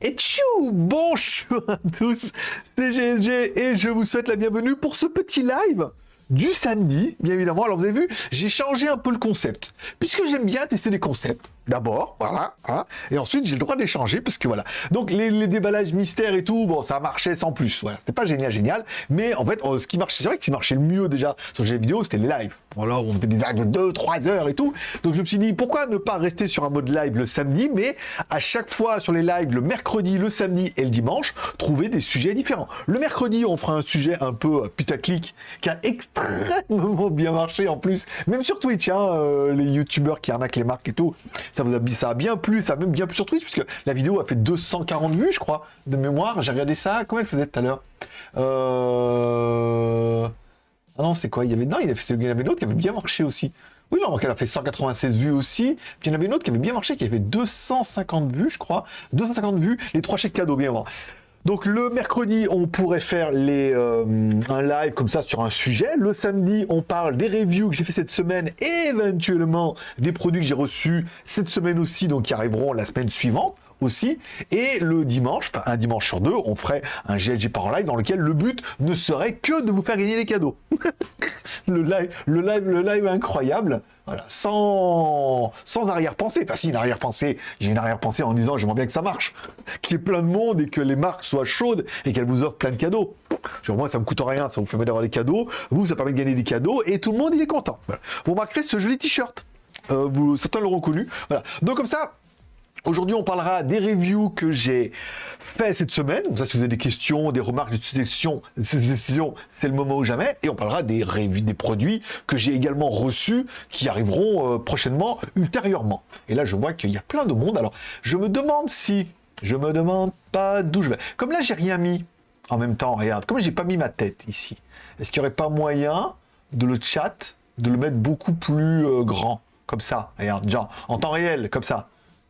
Et tchou Bonjour à tous, c'est GLG et je vous souhaite la bienvenue pour ce petit live du samedi, bien évidemment. Alors vous avez vu, j'ai changé un peu le concept, puisque j'aime bien tester les concepts d'abord, voilà, hein, et ensuite j'ai le droit d'échanger, parce que voilà. Donc les, déballages mystères et tout, bon, ça marchait sans plus, voilà, c'était pas génial, génial, mais en fait, euh, ce qui marchait, c'est vrai que ce qui marchait le mieux déjà sur les vidéos, c'était les lives. Voilà, on fait des lives de 2, 3 heures et tout, donc je me suis dit, pourquoi ne pas rester sur un mode live le samedi, mais à chaque fois sur les lives, le mercredi, le samedi et le dimanche, trouver des sujets différents. Le mercredi, on fera un sujet un peu euh, putaclic, qui a extrêmement bien marché en plus, même sur Twitch, hein, euh, les youtubeurs qui arnaquent les marques et tout, ça vous a, ça a bien plu, ça a même bien plu sur Twitch, puisque la vidéo a fait 240 vues, je crois, de mémoire. J'ai regardé ça, comment elle faisait tout à l'heure euh... Ah non, c'est quoi? Il y avait non, il y avait, avait une autre qui avait bien marché aussi. Oui, non, elle a fait 196 vues aussi. Puis il y en avait une autre qui avait bien marché, qui avait 250 vues, je crois. 250 vues, les trois chèques cadeaux, bien voir. Donc le mercredi, on pourrait faire les, euh, un live comme ça sur un sujet. Le samedi, on parle des reviews que j'ai fait cette semaine et éventuellement des produits que j'ai reçus cette semaine aussi, donc qui arriveront la semaine suivante aussi. Et le dimanche, enfin un dimanche sur deux, on ferait un GLG par live dans lequel le but ne serait que de vous faire gagner des cadeaux. le live, le live, le live incroyable. Voilà, sans, sans arrière-pensée. Enfin, si, une arrière-pensée, j'ai une arrière-pensée en disant j'aimerais bien que ça marche, qu'il y ait plein de monde et que les marques soient chaudes et qu'elles vous offrent plein de cadeaux. Genre, moi, ça me coûte rien, ça vous fait d'avoir des cadeaux. Vous, ça permet de gagner des cadeaux et tout le monde, est content. Vous remarquerez ce joli t-shirt. Euh, certains l'auront connu. Voilà. Donc, comme ça, Aujourd'hui, on parlera des reviews que j'ai fait cette semaine. ça, si vous avez des questions, des remarques, des suggestions, c'est le moment ou jamais. Et on parlera des reviews, des produits que j'ai également reçus, qui arriveront euh, prochainement, ultérieurement. Et là, je vois qu'il y a plein de monde. Alors, je me demande si, je me demande pas d'où je vais. Comme là, j'ai rien mis en même temps. Regarde, comme j'ai pas mis ma tête ici. Est-ce qu'il n'y aurait pas moyen de le chat, de le mettre beaucoup plus euh, grand, comme ça. Regarde, genre en temps réel, comme ça?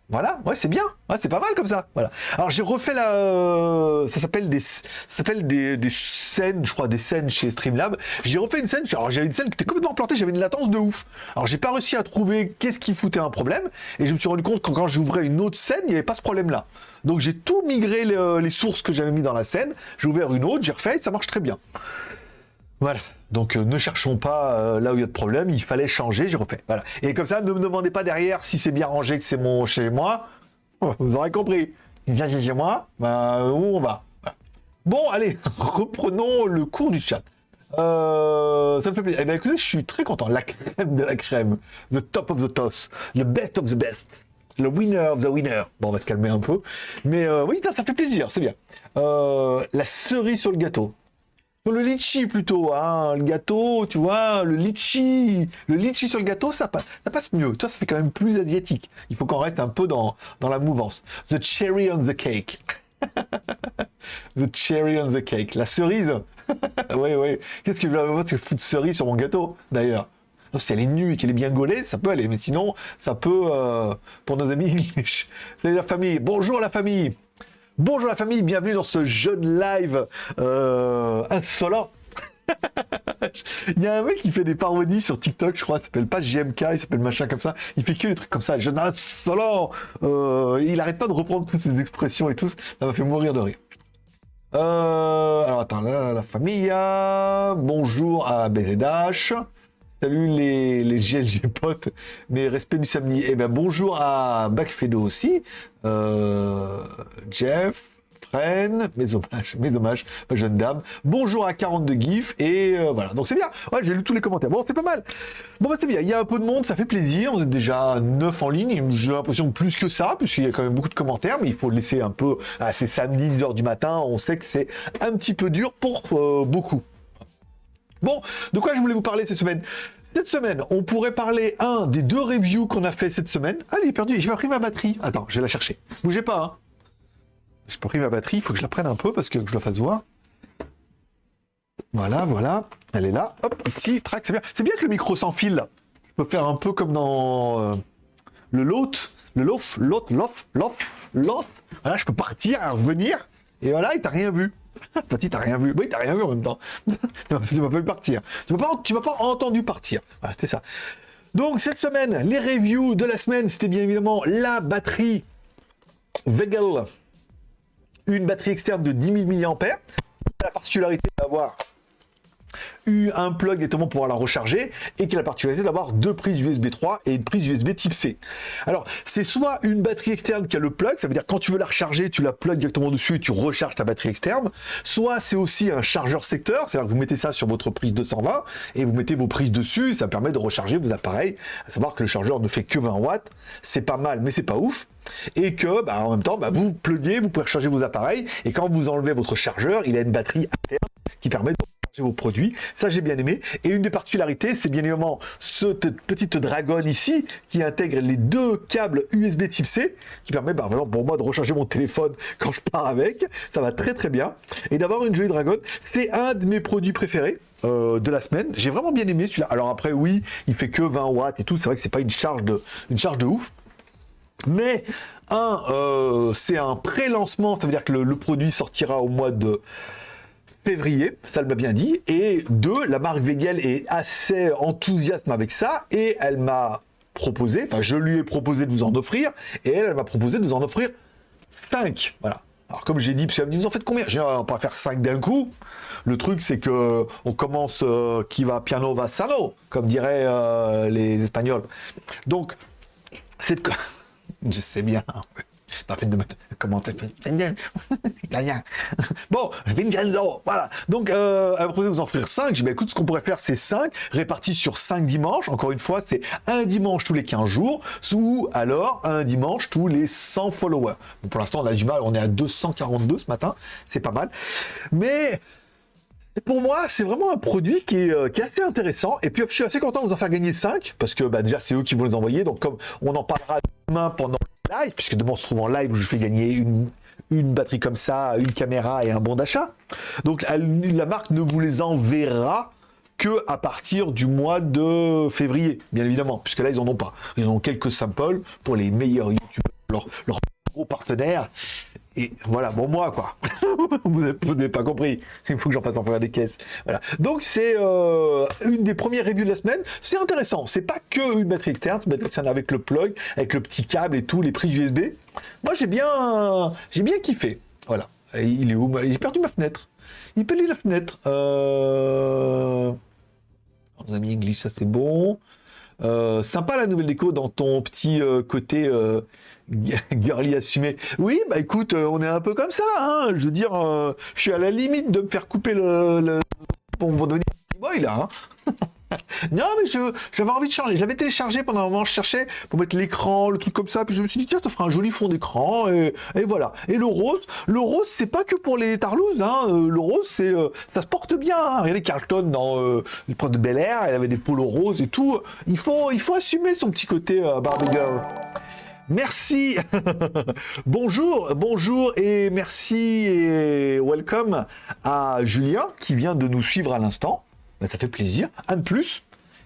Voilà, ouais, c'est bien. Ouais, c'est pas mal comme ça. Voilà. Alors j'ai refait la, euh, ça s'appelle des, s'appelle des, des, scènes, je crois, des scènes chez Streamlab. J'ai refait une scène. Alors j'avais une scène qui était complètement plantée. J'avais une latence de ouf. Alors j'ai pas réussi à trouver qu'est-ce qui foutait un problème. Et je me suis rendu compte que quand j'ouvrais une autre scène, il n'y avait pas ce problème-là. Donc j'ai tout migré les, les sources que j'avais mis dans la scène. J'ai ouvert une autre, j'ai refait, et ça marche très bien. Voilà. Donc euh, ne cherchons pas euh, là où il y a de problème, il fallait changer, j'ai refait. Voilà. Et comme ça, ne me demandez pas derrière si c'est bien rangé que c'est mon chez moi. Vous aurez compris. Viens chez moi, bah, où on va. Bon, allez, reprenons le cours du chat. Euh, ça me fait plaisir. Eh bien, écoutez, je suis très content. La crème de la crème. The top of the toss. The best of the best. Le winner of the winner. Bon, on va se calmer un peu. Mais oui, ça fait plaisir, c'est bien. la cerise sur le gâteau le litchi plutôt, hein, le gâteau, tu vois, le litchi, le litchi sur le gâteau, ça passe, ça passe mieux. Toi, ça fait quand même plus asiatique. Il faut qu'on reste un peu dans, dans la mouvance. The cherry on the cake. the cherry on the cake. La cerise. oui, oui. Qu'est-ce que je veux foutre cerise sur mon gâteau, d'ailleurs si elle est nue et qu'elle est bien gaulée, ça peut aller. Mais sinon, ça peut, euh, pour nos amis C'est la famille. Bonjour la famille. Bonjour la famille, bienvenue dans ce jeune live euh, insolent. il y a un mec qui fait des parodies sur TikTok, je crois, il s'appelle pas JMK, il s'appelle machin comme ça. Il fait que des trucs comme ça, jeune insolent. Euh, il arrête pas de reprendre toutes ces expressions et tout, ça m'a fait mourir de rire. Euh, alors attends, là, la famille, bonjour à BZH. Salut les, les GLG potes, mais respect du samedi. Eh bien bonjour à Backfedo aussi, euh, Jeff, Fren, mes hommages, mes hommages, ma jeune dame. Bonjour à 42 GIF, et euh, voilà, donc c'est bien. Ouais, j'ai lu tous les commentaires. Bon, c'est pas mal. Bon, bah c'est bien, il y a un peu de monde, ça fait plaisir. Vous êtes déjà 9 en ligne, j'ai l'impression plus que ça, puisqu'il y a quand même beaucoup de commentaires, mais il faut laisser un peu... à ces samedi, 10h du matin, on sait que c'est un petit peu dur pour euh, beaucoup. Bon, de quoi je voulais vous parler cette semaine? Cette semaine, on pourrait parler, un, des deux reviews qu'on a fait cette semaine. Ah, il est perdu, j'ai pas pris ma batterie. Attends, je vais la chercher. Bougez pas, hein. J'ai pas pris ma batterie, il faut que je la prenne un peu parce que je la fasse voir. Voilà, voilà, elle est là. Hop, ici, track, c'est bien. C'est bien que le micro s'enfile, là. Je peux faire un peu comme dans euh, le lot, le lof, lot, lof, lof, lot. Voilà, je peux partir, revenir, et voilà, il t'a rien vu. Petit, t'as rien vu. Oui, t'as rien vu en même temps. tu m'as pas vu partir. Tu m'as pas, pas entendu partir. Voilà, c'était ça. Donc, cette semaine, les reviews de la semaine, c'était bien évidemment la batterie Vegel, une batterie externe de 10 000 mAh. La particularité d'avoir un plug directement pour pouvoir la recharger et qui a la particularité d'avoir deux prises USB 3 et une prise USB type C. Alors, c'est soit une batterie externe qui a le plug, ça veut dire quand tu veux la recharger, tu la plug directement dessus et tu recharges ta batterie externe. Soit c'est aussi un chargeur secteur, c'est-à-dire que vous mettez ça sur votre prise 220 et vous mettez vos prises dessus, ça permet de recharger vos appareils. À savoir que le chargeur ne fait que 20 watts, c'est pas mal, mais c'est pas ouf et que bah, en même temps bah, vous pluguez, vous pouvez recharger vos appareils et quand vous enlevez votre chargeur, il a une batterie interne qui permet de vos produits. Ça, j'ai bien aimé. Et une des particularités, c'est bien évidemment cette petite dragonne ici qui intègre les deux câbles USB type C qui permet, bah, pour moi, de recharger mon téléphone quand je pars avec. Ça va très très bien. Et d'avoir une jolie dragonne, c'est un de mes produits préférés. Euh, de la semaine. J'ai vraiment bien aimé celui-là. Alors après, oui, il fait que 20 watts et tout. C'est vrai que c'est pas une charge de, une charge de ouf. Mais un, euh, c'est un pré-lancement, ça veut dire que le, produit sortira au mois de février, ça m'a bien dit, et deux, la marque Vegel est assez enthousiaste avec ça, et elle m'a proposé, enfin je lui ai proposé de vous en offrir, et elle, m'a proposé de vous en offrir 5, voilà. Alors comme j'ai dit, elle me dit, vous en faites combien? J'ai dit, on va pas faire 5 d'un coup. Le truc, c'est que on commence euh, qui va piano va sano, comme diraient euh, les Espagnols. Donc, c'est... Je sais bien. Fait de comment Bon, Vincenzo, voilà. Donc, euh, elle m'a proposé de vous en offrir 5. J'ai dit, bah, écoute, ce qu'on pourrait faire, c'est 5, répartis sur 5 dimanches. Encore une fois, c'est un dimanche tous les 15 jours, ou alors un dimanche tous les 100 followers. pour l'instant, on a du mal, on est à 242 ce matin, c'est pas mal. Mais pour moi, c'est vraiment un produit qui est, euh, qui est, assez intéressant. Et puis, je suis assez content de vous en faire gagner 5, parce que bah, déjà, c'est eux qui vont les envoyer. Donc, comme on en parlera demain pendant le live, puisque demain, on se trouve en live où je fais gagner une, batterie comme ça, une caméra et un bon d'achat. Donc, la marque ne vous les enverra que à partir du mois de février, bien évidemment, puisque là, ils en ont pas. Ils en ont quelques samples pour les meilleurs youtubeurs, leur gros partenaires. Et voilà, bon moi quoi. vous n'avez pas compris. Il faut que j'en passe en faire des caisses. Voilà. Donc c'est euh, une des premières reviews de la semaine. C'est intéressant. C'est pas que une batterie externe, c'est avec le plug, avec le petit câble et tout, les prises USB. Moi j'ai bien, j'ai bien kiffé. Voilà. il est où? J'ai perdu ma fenêtre. Il perdit la fenêtre. Euh... On a mis English, ça c'est bon. Euh, sympa la nouvelle déco dans ton petit euh, côté euh, girly assumé. Oui, bah écoute, euh, on est un peu comme ça. Hein. Je veux dire, je suis à la limite de me faire couper le, le... pour donner boy là. Hein. non, mais j'avais envie de changer. Je l'avais téléchargé pendant un moment, je cherchais pour mettre l'écran, le truc comme ça. Puis je me suis dit, tiens, ça fera un joli fond d'écran. Et, voilà. Et le rose, le rose, c'est pas que pour les tarlouses. Hein. Euh, le rose, c'est, euh, ça se porte bien. Hein. Regardez Carlton dans euh, l'épreuve de Bel Air, elle avait des polos roses et tout. Il faut, il faut assumer son petit côté euh, Barbie Girl. Merci. bonjour, bonjour et merci et welcome à Julien qui vient de nous suivre à l'instant. Ben, ça fait plaisir. Un plus.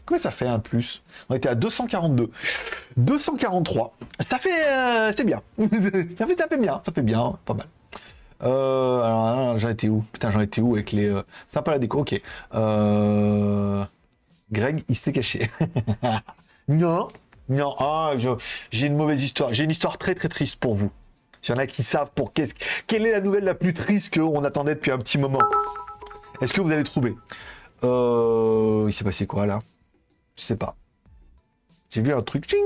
Combien ça fait un plus? On était à 242. 243. Ça fait... Euh, c'est bien. ça, fait, ça fait bien. Ça fait bien. Pas mal. Euh, alors, j'en étais où? Putain, j'en étais où avec les... Euh... Sympa la déco. Ok. Greg, il s'était caché. non. Non. Ah, j'ai une mauvaise histoire. J'ai une histoire très très triste pour vous. S'il y en a qui savent pour qu'est-ce... quelle est la nouvelle la plus triste qu'on attendait depuis un petit moment? Est-ce que vous allez trouver? Euh, il s'est passé quoi là? Je sais pas. J'ai vu un truc. Ching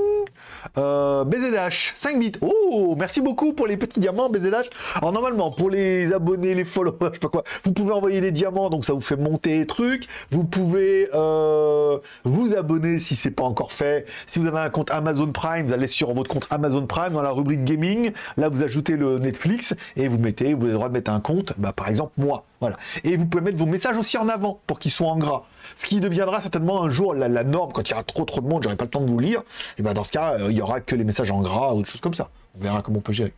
euh, BZH, 5 bits. Oh, merci beaucoup pour les petits diamants, BZH. Alors, normalement, pour les abonnés, les followers, je sais pas quoi, vous pouvez envoyer des diamants, donc ça vous fait monter les. Vous pouvez euh, vous abonner si c'est pas encore fait. Si vous avez un compte Amazon Prime, vous allez sur votre compte Amazon Prime dans la rubrique gaming. Là, vous ajoutez le Netflix et vous mettez, vous avez le droit de mettre un compte. Bah, par exemple, moi. Voilà. Et vous pouvez mettre vos messages aussi en avant pour qu'ils soient en gras. Ce qui deviendra certainement un jour la, norme quand il y aura trop trop de monde, j'aurai pas le temps de vous lire. Et ben dans ce cas, euh, il y aura que les messages en gras ou des choses comme ça. On verra comment on peut gérer.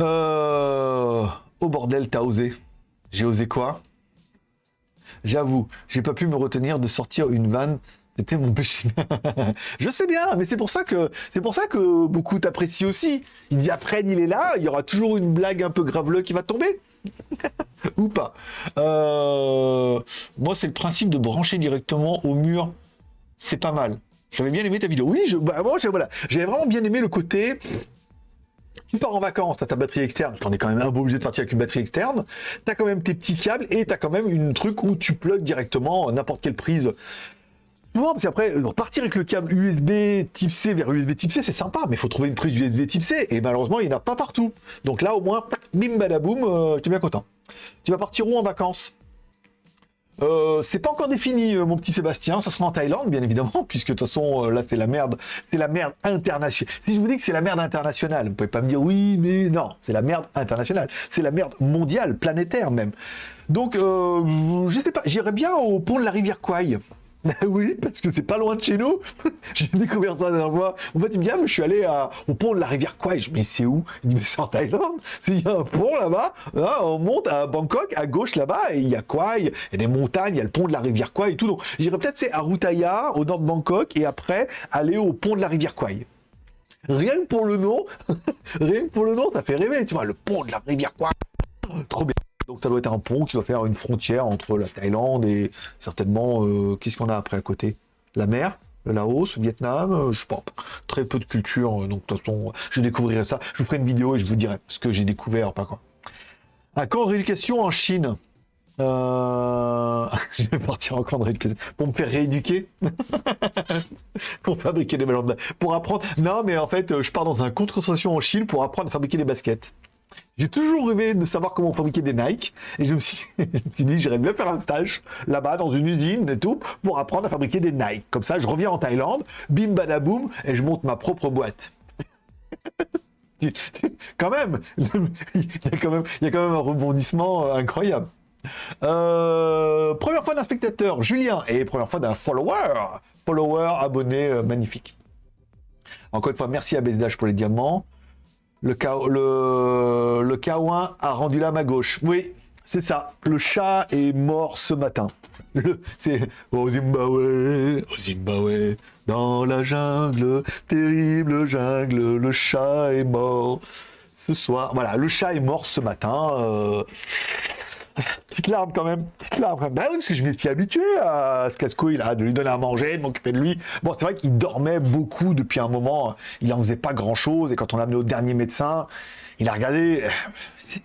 Euh... Oh bordel, t'as osé. J'ai osé quoi? J'avoue, j'ai pas pu me retenir de sortir une vanne. C'était mon péché. je sais bien, mais c'est pour ça que c'est pour ça que beaucoup t'apprécient aussi. Il dit après, il est là, il y aura toujours une blague un peu graveleux qui va tomber. Ou pas. Euh, moi, c'est le principe de brancher directement au mur. C'est pas mal. J'avais bien aimé ta vidéo. Oui, je, bah, j'avais vraiment bien aimé le côté tu pars en vacances, tu as ta batterie externe, parce qu'on est quand même un peu obligé de partir avec une batterie externe, tu as quand même tes petits câbles et tu as quand même une truc où tu plugs directement n'importe quelle prise. Souvent, parce qu'après, partir avec le câble USB type C vers USB type C, c'est sympa, mais il faut trouver une prise USB type C, et malheureusement, il n'y en a pas partout. Donc là, au moins, bim badaboum, euh, tu es bien content. Tu vas partir où en vacances? Euh, c'est pas encore défini, euh, mon petit Sébastien. Ça sera en Thaïlande, bien évidemment, puisque de toute façon, euh, là, c'est la merde. C'est la merde internationale. Si je vous dis que c'est la merde internationale, vous pouvez pas me dire oui, mais non, c'est la merde internationale. C'est la merde mondiale, planétaire même. Donc, je sais pas, j'irais bien au pont de la rivière Kwai. oui, parce que c'est pas loin de chez nous. J'ai découvert ça la dernière fois. En fait, il dit, ah, je suis allé au pont de la rivière Kwai. Je me dis, c'est où? Il me dit, mais c'est en Thaïlande. Il y a un pont là-bas. on monte à Bangkok, à gauche là-bas, et il y a Kwai. Il y a des montagnes, il y a le pont de la rivière Kwai et tout. Donc, j'irais peut-être, c'est à Rutaya, au nord de Bangkok, et après, aller au pont de la rivière Kwai. Rien que pour le nom, rien que pour le nom, ça fait rêver. Tu vois, le pont de la rivière Kwai. Trop bien. Donc ça doit être un pont qui doit faire une frontière entre la Thaïlande et certainement, euh, qu'est-ce qu'on a après à côté? La mer le Laos, le Vietnam, euh, je sais pas, très peu de culture, euh, donc de toute façon, je découvrirai ça. Je vous ferai une vidéo et je vous dirai ce que j'ai découvert, pas quoi. Un camp de rééducation en Chine. je vais partir en camp de rééducation pour me faire rééduquer, pour fabriquer des ballons, pour apprendre. Non, mais en fait, je pars dans un contre-station en Chine pour apprendre à fabriquer des baskets. J'ai toujours rêvé de savoir comment fabriquer des Nike et je me suis, dit j'irais bien faire un stage là-bas dans une usine et tout pour apprendre à fabriquer des Nike. Comme ça, je reviens en Thaïlande, bim badaboum et je monte ma propre boîte. quand même, il y a quand même, un rebondissement euh, incroyable. Euh, première fois d'un spectateur, Julien, et première fois d'un follower, follower, abonné, euh, magnifique. Encore une fois, merci à BSDH pour les diamants. Le, le, le K1 a rendu l'âme à gauche. Oui, c'est ça. Le chat est mort ce matin. C'est au Zimbabwe, au Zimbabwe, dans la jungle, terrible jungle, le chat est mort ce soir. Voilà, le chat est mort ce matin. Euh, petite larme quand même, petite larme quand même. Bah oui, parce que je m'étais habitué à ce casse-couille là, de lui donner à manger, de m'occuper de lui. Bon, c'est vrai qu'il dormait beaucoup depuis un moment, il en faisait pas grand-chose, et quand on l'a amené au dernier médecin, il a regardé.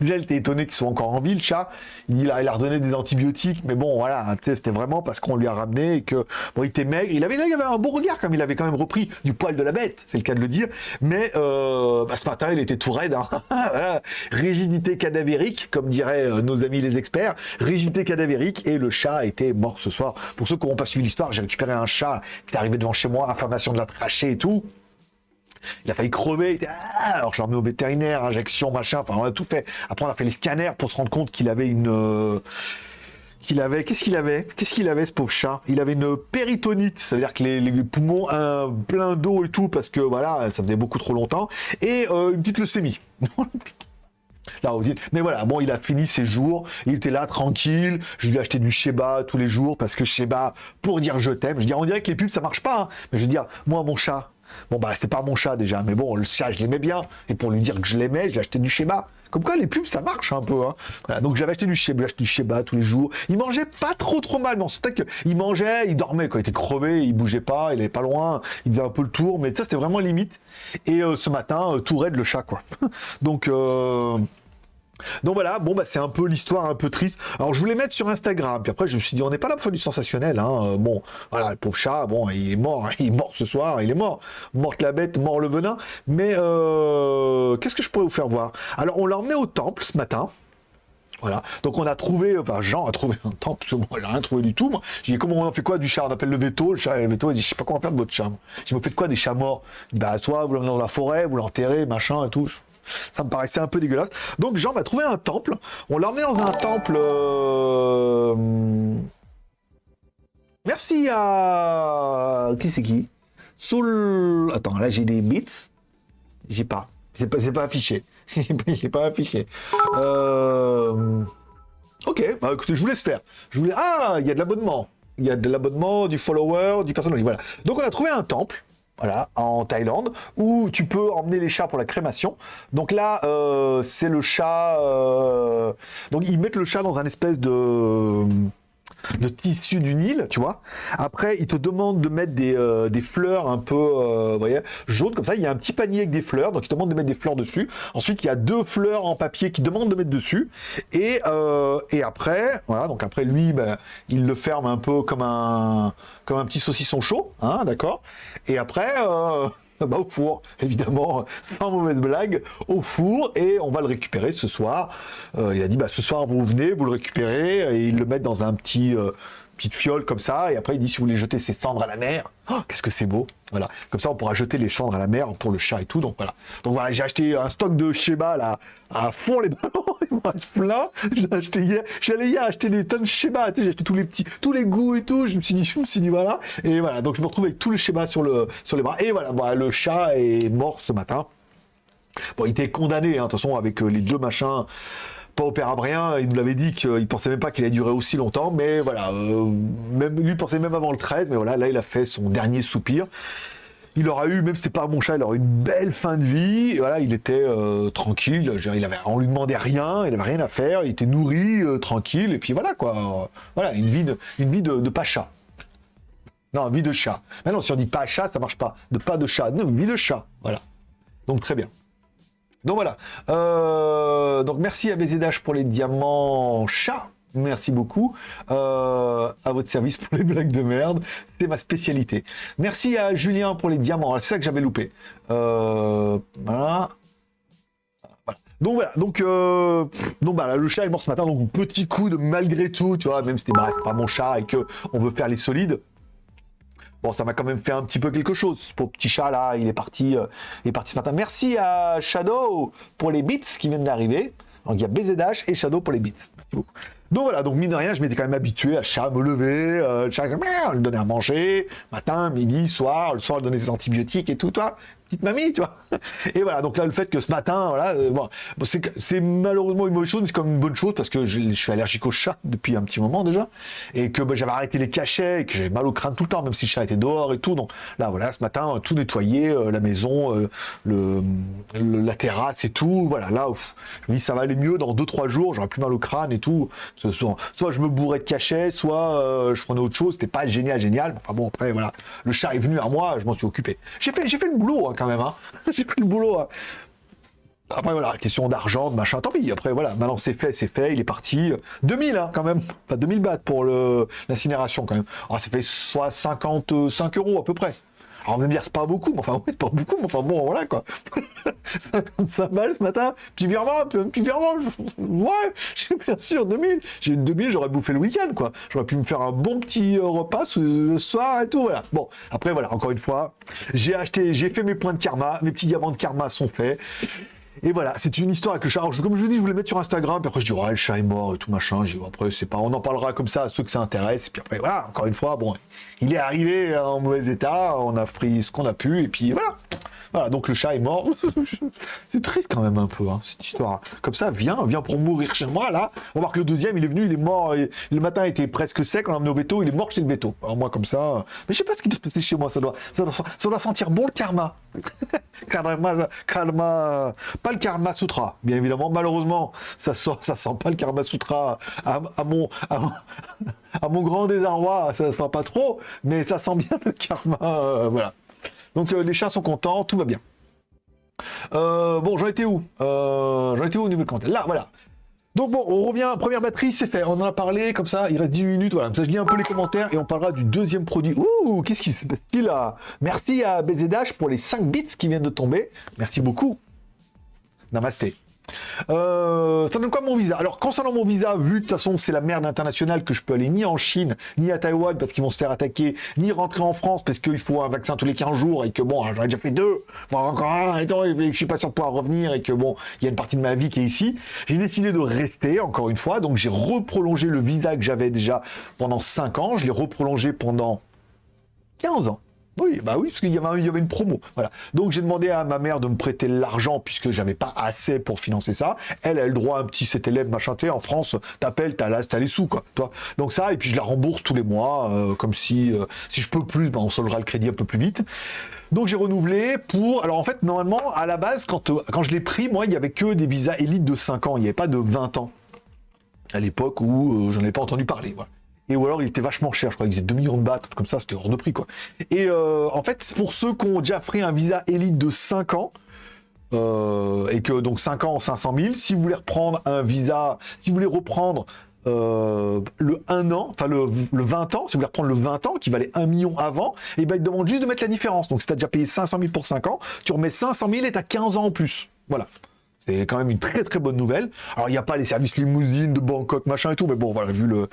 Déjà, il était étonné qu'il soit encore en vie, le chat. Il a, il a redonné des antibiotiques, mais bon, voilà, c'était vraiment parce qu'on lui a ramené et que bon, il était maigre. Il avait là, il avait un beau regard, comme il avait quand même repris du poil de la bête, c'est le cas de le dire. Mais euh, bah, ce matin, il était tout raide. Hein. Rigidité cadavérique, comme diraient euh, nos amis les experts. Rigidité cadavérique et le chat était mort ce soir. Pour ceux qui n'ont pas suivi l'histoire, j'ai récupéré un chat qui est arrivé devant chez moi, inflammation de la trachée et tout. Il a failli crever. Ah, alors je l'ai emmené au vétérinaire, injection, machin. Enfin, on a tout fait. Après, on a fait les scanners pour se rendre compte qu'il avait une. Euh, qu'il avait, qu'est-ce qu'il avait? Qu'est-ce qu'il avait ce pauvre chat? Il avait une péritonite, ça veut dire que les, poumons un plein d'eau et tout parce que voilà, ça faisait beaucoup trop longtemps et euh, une petite leucémie. Là, mais voilà, bon, il a fini ses jours, il était là tranquille, je lui ai acheté du Sheba tous les jours parce que Sheba, pour dire je t'aime, je veux dire, on dirait que les pubs ça marche pas, hein. mais je veux dire, moi mon chat, Bon, bah, c'était pas mon chat déjà, mais bon, le chat, je l'aimais bien. Et pour lui dire que je l'aimais, j'ai acheté du schéma. Comme quoi, les pubs, ça marche un peu. Hein. donc j'avais acheté du schéma, du schéma tous les jours. Il mangeait pas trop trop mal, mais on sentait qu'il mangeait, il dormait, quand il était crevé, il bougeait pas, il est pas loin, il faisait un peu le tour, mais ça, c'était vraiment limite. Et euh, ce matin, euh, tout raide le chat, quoi. donc... Euh, donc voilà, bon bah c'est un peu l'histoire un peu triste. Alors je voulais mettre sur Instagram, puis après je me suis dit on n'est pas là pour du sensationnel. Hein. Euh, bon, voilà, le pauvre chat, bon, il est mort, il est mort ce soir, il est mort. Morte la bête, mort le venin. Mais euh, qu'est-ce que je pourrais vous faire voir? Alors on l'a emmené au temple ce matin. Voilà. Donc on a trouvé, enfin Jean a trouvé un temple, parce que moi rien trouvé du tout. Moi. J'ai dit comment on fait quoi du chat? On appelle le veto, le chat, le veto, il dit je sais pas comment faire de votre chat. Je me fais quoi des chats morts? Bah soit vous l'emmenez dans la forêt, vous l'enterrez, machin et tout. Ça me paraissait un peu dégueulasse. Donc Jean va trouver un temple. On l'a emmené dans un temple... Euh, merci à... Qui c'est qui? Soul... Attends, là j'ai des bits. J'ai pas. C'est pas, pas affiché. J'ai pas affiché. Euh, ok, bah écoutez, je vous laisse faire. Je. Ah, il y a de l'abonnement. Il y a de l'abonnement, du follower, du personnel. Voilà. Donc on a trouvé un temple voilà, en Thaïlande, où tu peux emmener les chats pour la crémation. Donc là, euh, c'est le chat... Euh, donc ils mettent le chat dans un espèce de... de tissu du Nil, tu vois. Après, il te demande de mettre des, euh, des fleurs un peu, euh, jaunes comme ça. Il y a un petit panier avec des fleurs, donc il te demande de mettre des fleurs dessus. Ensuite, il y a deux fleurs en papier qui demandent de mettre dessus. Et, euh, et après, voilà, donc après lui, ben, il le ferme un peu comme un, comme un petit saucisson chaud, hein, d'accord. Et après. Bah, au four, évidemment, sans mauvaise blague, au four, et on va le récupérer ce soir. Euh, il a dit, bah, ce soir, vous venez, vous le récupérez, et ils le mettent dans un petit, euh, petite fiole comme ça, et après, il dit, si vous voulez jeter ces cendres à la mer, oh, qu'est-ce que c'est beau, voilà. Comme ça, on pourra jeter les cendres à la mer pour le chat et tout, donc voilà. Donc voilà, j'ai acheté un stock de Sheba, là, à fond les ballons, plein, j'ai acheté hier, j'allais hier acheter des tonnes de Sheba, tu sais, j'ai acheté tous les petits, tous les goûts et tout, je me suis dit, je me suis dit, voilà, et voilà, donc je me retrouve avec tous les Sheba sur, le, sur les bras, et voilà, voilà, le chat est mort ce matin. Bon, il était condamné, hein, de toute façon, avec euh, les deux machins pas opérabrien, il nous l'avait dit qu'il pensait même pas qu'il allait durer aussi longtemps, mais voilà, euh, même, lui pensait même avant le 13, mais voilà, là il a fait son dernier soupir. Il aura eu, même si c'est pas mon chat, il aura eu une belle fin de vie. Voilà, il était euh, tranquille. Dire, il avait, on lui demandait rien, il avait rien à faire. Il était nourri, euh, tranquille. Et puis voilà quoi. Voilà, une vie de, une vie de, chat. Non, vie de chat. Maintenant, si on dit pas chat, ça marche pas. De pas de chat. Non, vie de chat. Voilà. Donc très bien. Donc voilà. Euh, donc merci à BZH pour les diamants chats. Merci beaucoup. Euh, à votre service pour les blagues de merde. C'est ma spécialité. Merci à Julien pour les diamants. C'est ça que j'avais loupé. Euh, voilà. Donc voilà, donc, euh, donc bah, là, le chat est mort ce matin, donc petit coup de malgré tout, tu vois, même si bah, pas mon chat et que on veut faire les solides, Bon, ça m'a quand même fait un petit peu quelque chose. Ce petit chat là, il est parti, il est parti ce matin. Merci à Shadow pour les bits qui viennent d'arriver. Donc il y a BZH et Shadow pour les bits. Merci beaucoup. Donc voilà, donc mine de rien, je m'étais quand même habitué à chat me lever, euh, le chat le donner à manger, matin, midi, soir, le soir, donner ses antibiotiques et tout, toi mamie, tu vois. Et voilà, donc là, le fait que ce matin, voilà, euh, bon, c'est malheureusement une mauvaise chose, c'est comme une bonne chose parce que je, suis allergique au chat depuis un petit moment déjà, et que bah, j'avais arrêté les cachets, et que j'avais mal au crâne tout le temps, même si le chat était dehors et tout. Donc là, voilà, ce matin, tout nettoyer, euh, la maison, euh, le, la terrasse et tout. Voilà, là, ouf, je me dis ça va aller mieux dans 2-3 jours, j'aurai plus mal au crâne et tout. Soit, soit je me bourrais de cachets, soit euh, je prenais autre chose. C'était pas génial, génial. Enfin bon, après, voilà, le chat est venu à moi, je m'en suis occupé. J'ai fait, fait le boulot hein, quand même. Hein. j'ai fait le boulot. hein. Après voilà, question d'argent, de machin, tant pis. Après voilà, maintenant c'est fait, c'est fait, il est parti. 2000 hein, quand même, enfin 2000 bahts pour l'incinération quand même. Alors ça fait soit 55 euros à peu près. Alors on va me dire c'est pas beaucoup, mais enfin oui, c'est pas beaucoup, mais enfin bon voilà quoi. 55 balles ce matin, petit virement, petit virement, ouais, j'ai bien sûr 2000. J'ai eu 2000, j'aurais bouffé le week-end quoi. J'aurais pi me faire un bon petit euh, repas ce soir et tout, voilà. Bon, après voilà, encore une fois, j'ai acheté, j'ai fait mes points de karma, mes petits diamants de karma sont faits. Et voilà, c'est une histoire avec le chat. Comme je vous dis, je voulais mettre sur Instagram, puis après je dis, ouais, le chat est mort et tout machin. J'ai après, c'est pas, on en parlera comme ça à ceux que ça intéresse. Et puis après, voilà, encore une fois, bon, il est arrivé en mauvais état, on a pris ce qu'on a pu, et puis voilà. Voilà, donc le chat est mort. c'est triste quand même un peu, hein, cette histoire. Comme ça, viens, viens pour mourir chez moi, là. On voit que le deuxième, il est venu, il est mort. le matin était presque sec, on l'a emmené au veto, il est mort chez le veto. Moi, comme ça. Mais je sais pas ce qui doit se passer chez moi, ça doit, ça doit, ça doit sentir bon le karma. karma, karma, pas le karma sutra, bien évidemment. Malheureusement, ça sent, ça sent pas le karma sutra à, mon, à, grand désarroi, ça sent pas trop, mais ça sent bien le karma, euh, voilà. Donc euh, les chats sont contents, tout va bien. Euh, bon, j'en étais où? J'en étais où au niveau de content Là, voilà. Donc bon, on revient, première batterie, c'est fait. On en a parlé, comme ça, il reste 10 minutes, voilà. Ça, je lis un peu les commentaires et on parlera du deuxième produit. Ouh, qu'est-ce qui se passe-t-il là Merci à BZH pour les 5 bits qui viennent de tomber. Merci beaucoup. Namasté. Euh, ça donne quoi mon visa? Alors concernant mon visa, vu de toute façon c'est la merde internationale que je peux aller ni en Chine, ni à Taïwan parce qu'ils vont se faire attaquer, ni rentrer en France parce qu'il faut un vaccin tous les 15 jours et que bon, j'aurais déjà fait deux, voire encore un, et que je suis pas sûr de pouvoir revenir et que bon, il y a une partie de ma vie qui est ici. J'ai décidé de rester encore une fois, donc j'ai reprolongé le visa que j'avais déjà pendant 5 ans, je l'ai reprolongé pendant 15 ans. Oui, bah oui, parce qu'il y avait, une promo. Voilà. Donc j'ai demandé à ma mère de me prêter l'argent puisque j'avais pas assez pour financer ça. Elle a le droit à un petit cet élève machin. Tu en France, t'appelles, t'as les sous quoi. Donc ça, et puis je la rembourse tous les mois, euh, comme si euh, si je peux plus, ben on soldera le crédit un peu plus vite. Donc j'ai renouvelé pour. Alors en fait, normalement, à la base, quand euh, je l'ai pris, moi, il y avait que des visas élites de 5 ans. Il n'y avait pas de 20 ans à l'époque où j'en avais pas entendu parler. Et ou alors il était vachement cher, je crois qu'il faisait 2 millions de bahts, comme ça, c'était hors de prix quoi. Et euh, en fait, pour ceux qui ont déjà pris un visa élite de 5 ans, euh, et que donc 5 ans, 500 000, si vous voulez reprendre un visa, si vous voulez reprendre euh, le 1 an, enfin le, 20 ans, si vous voulez reprendre le 20 ans, qui valait 1 million avant, et ben il demande juste de mettre la différence. Donc si tu as déjà payé 500 000 pour 5 ans, tu remets 500 000 et tu as 15 ans en plus. Voilà. C'est quand même une très très bonne nouvelle. Alors il n'y a pas les services limousines de Bangkok, machin et tout, mais bon, voilà, vu le,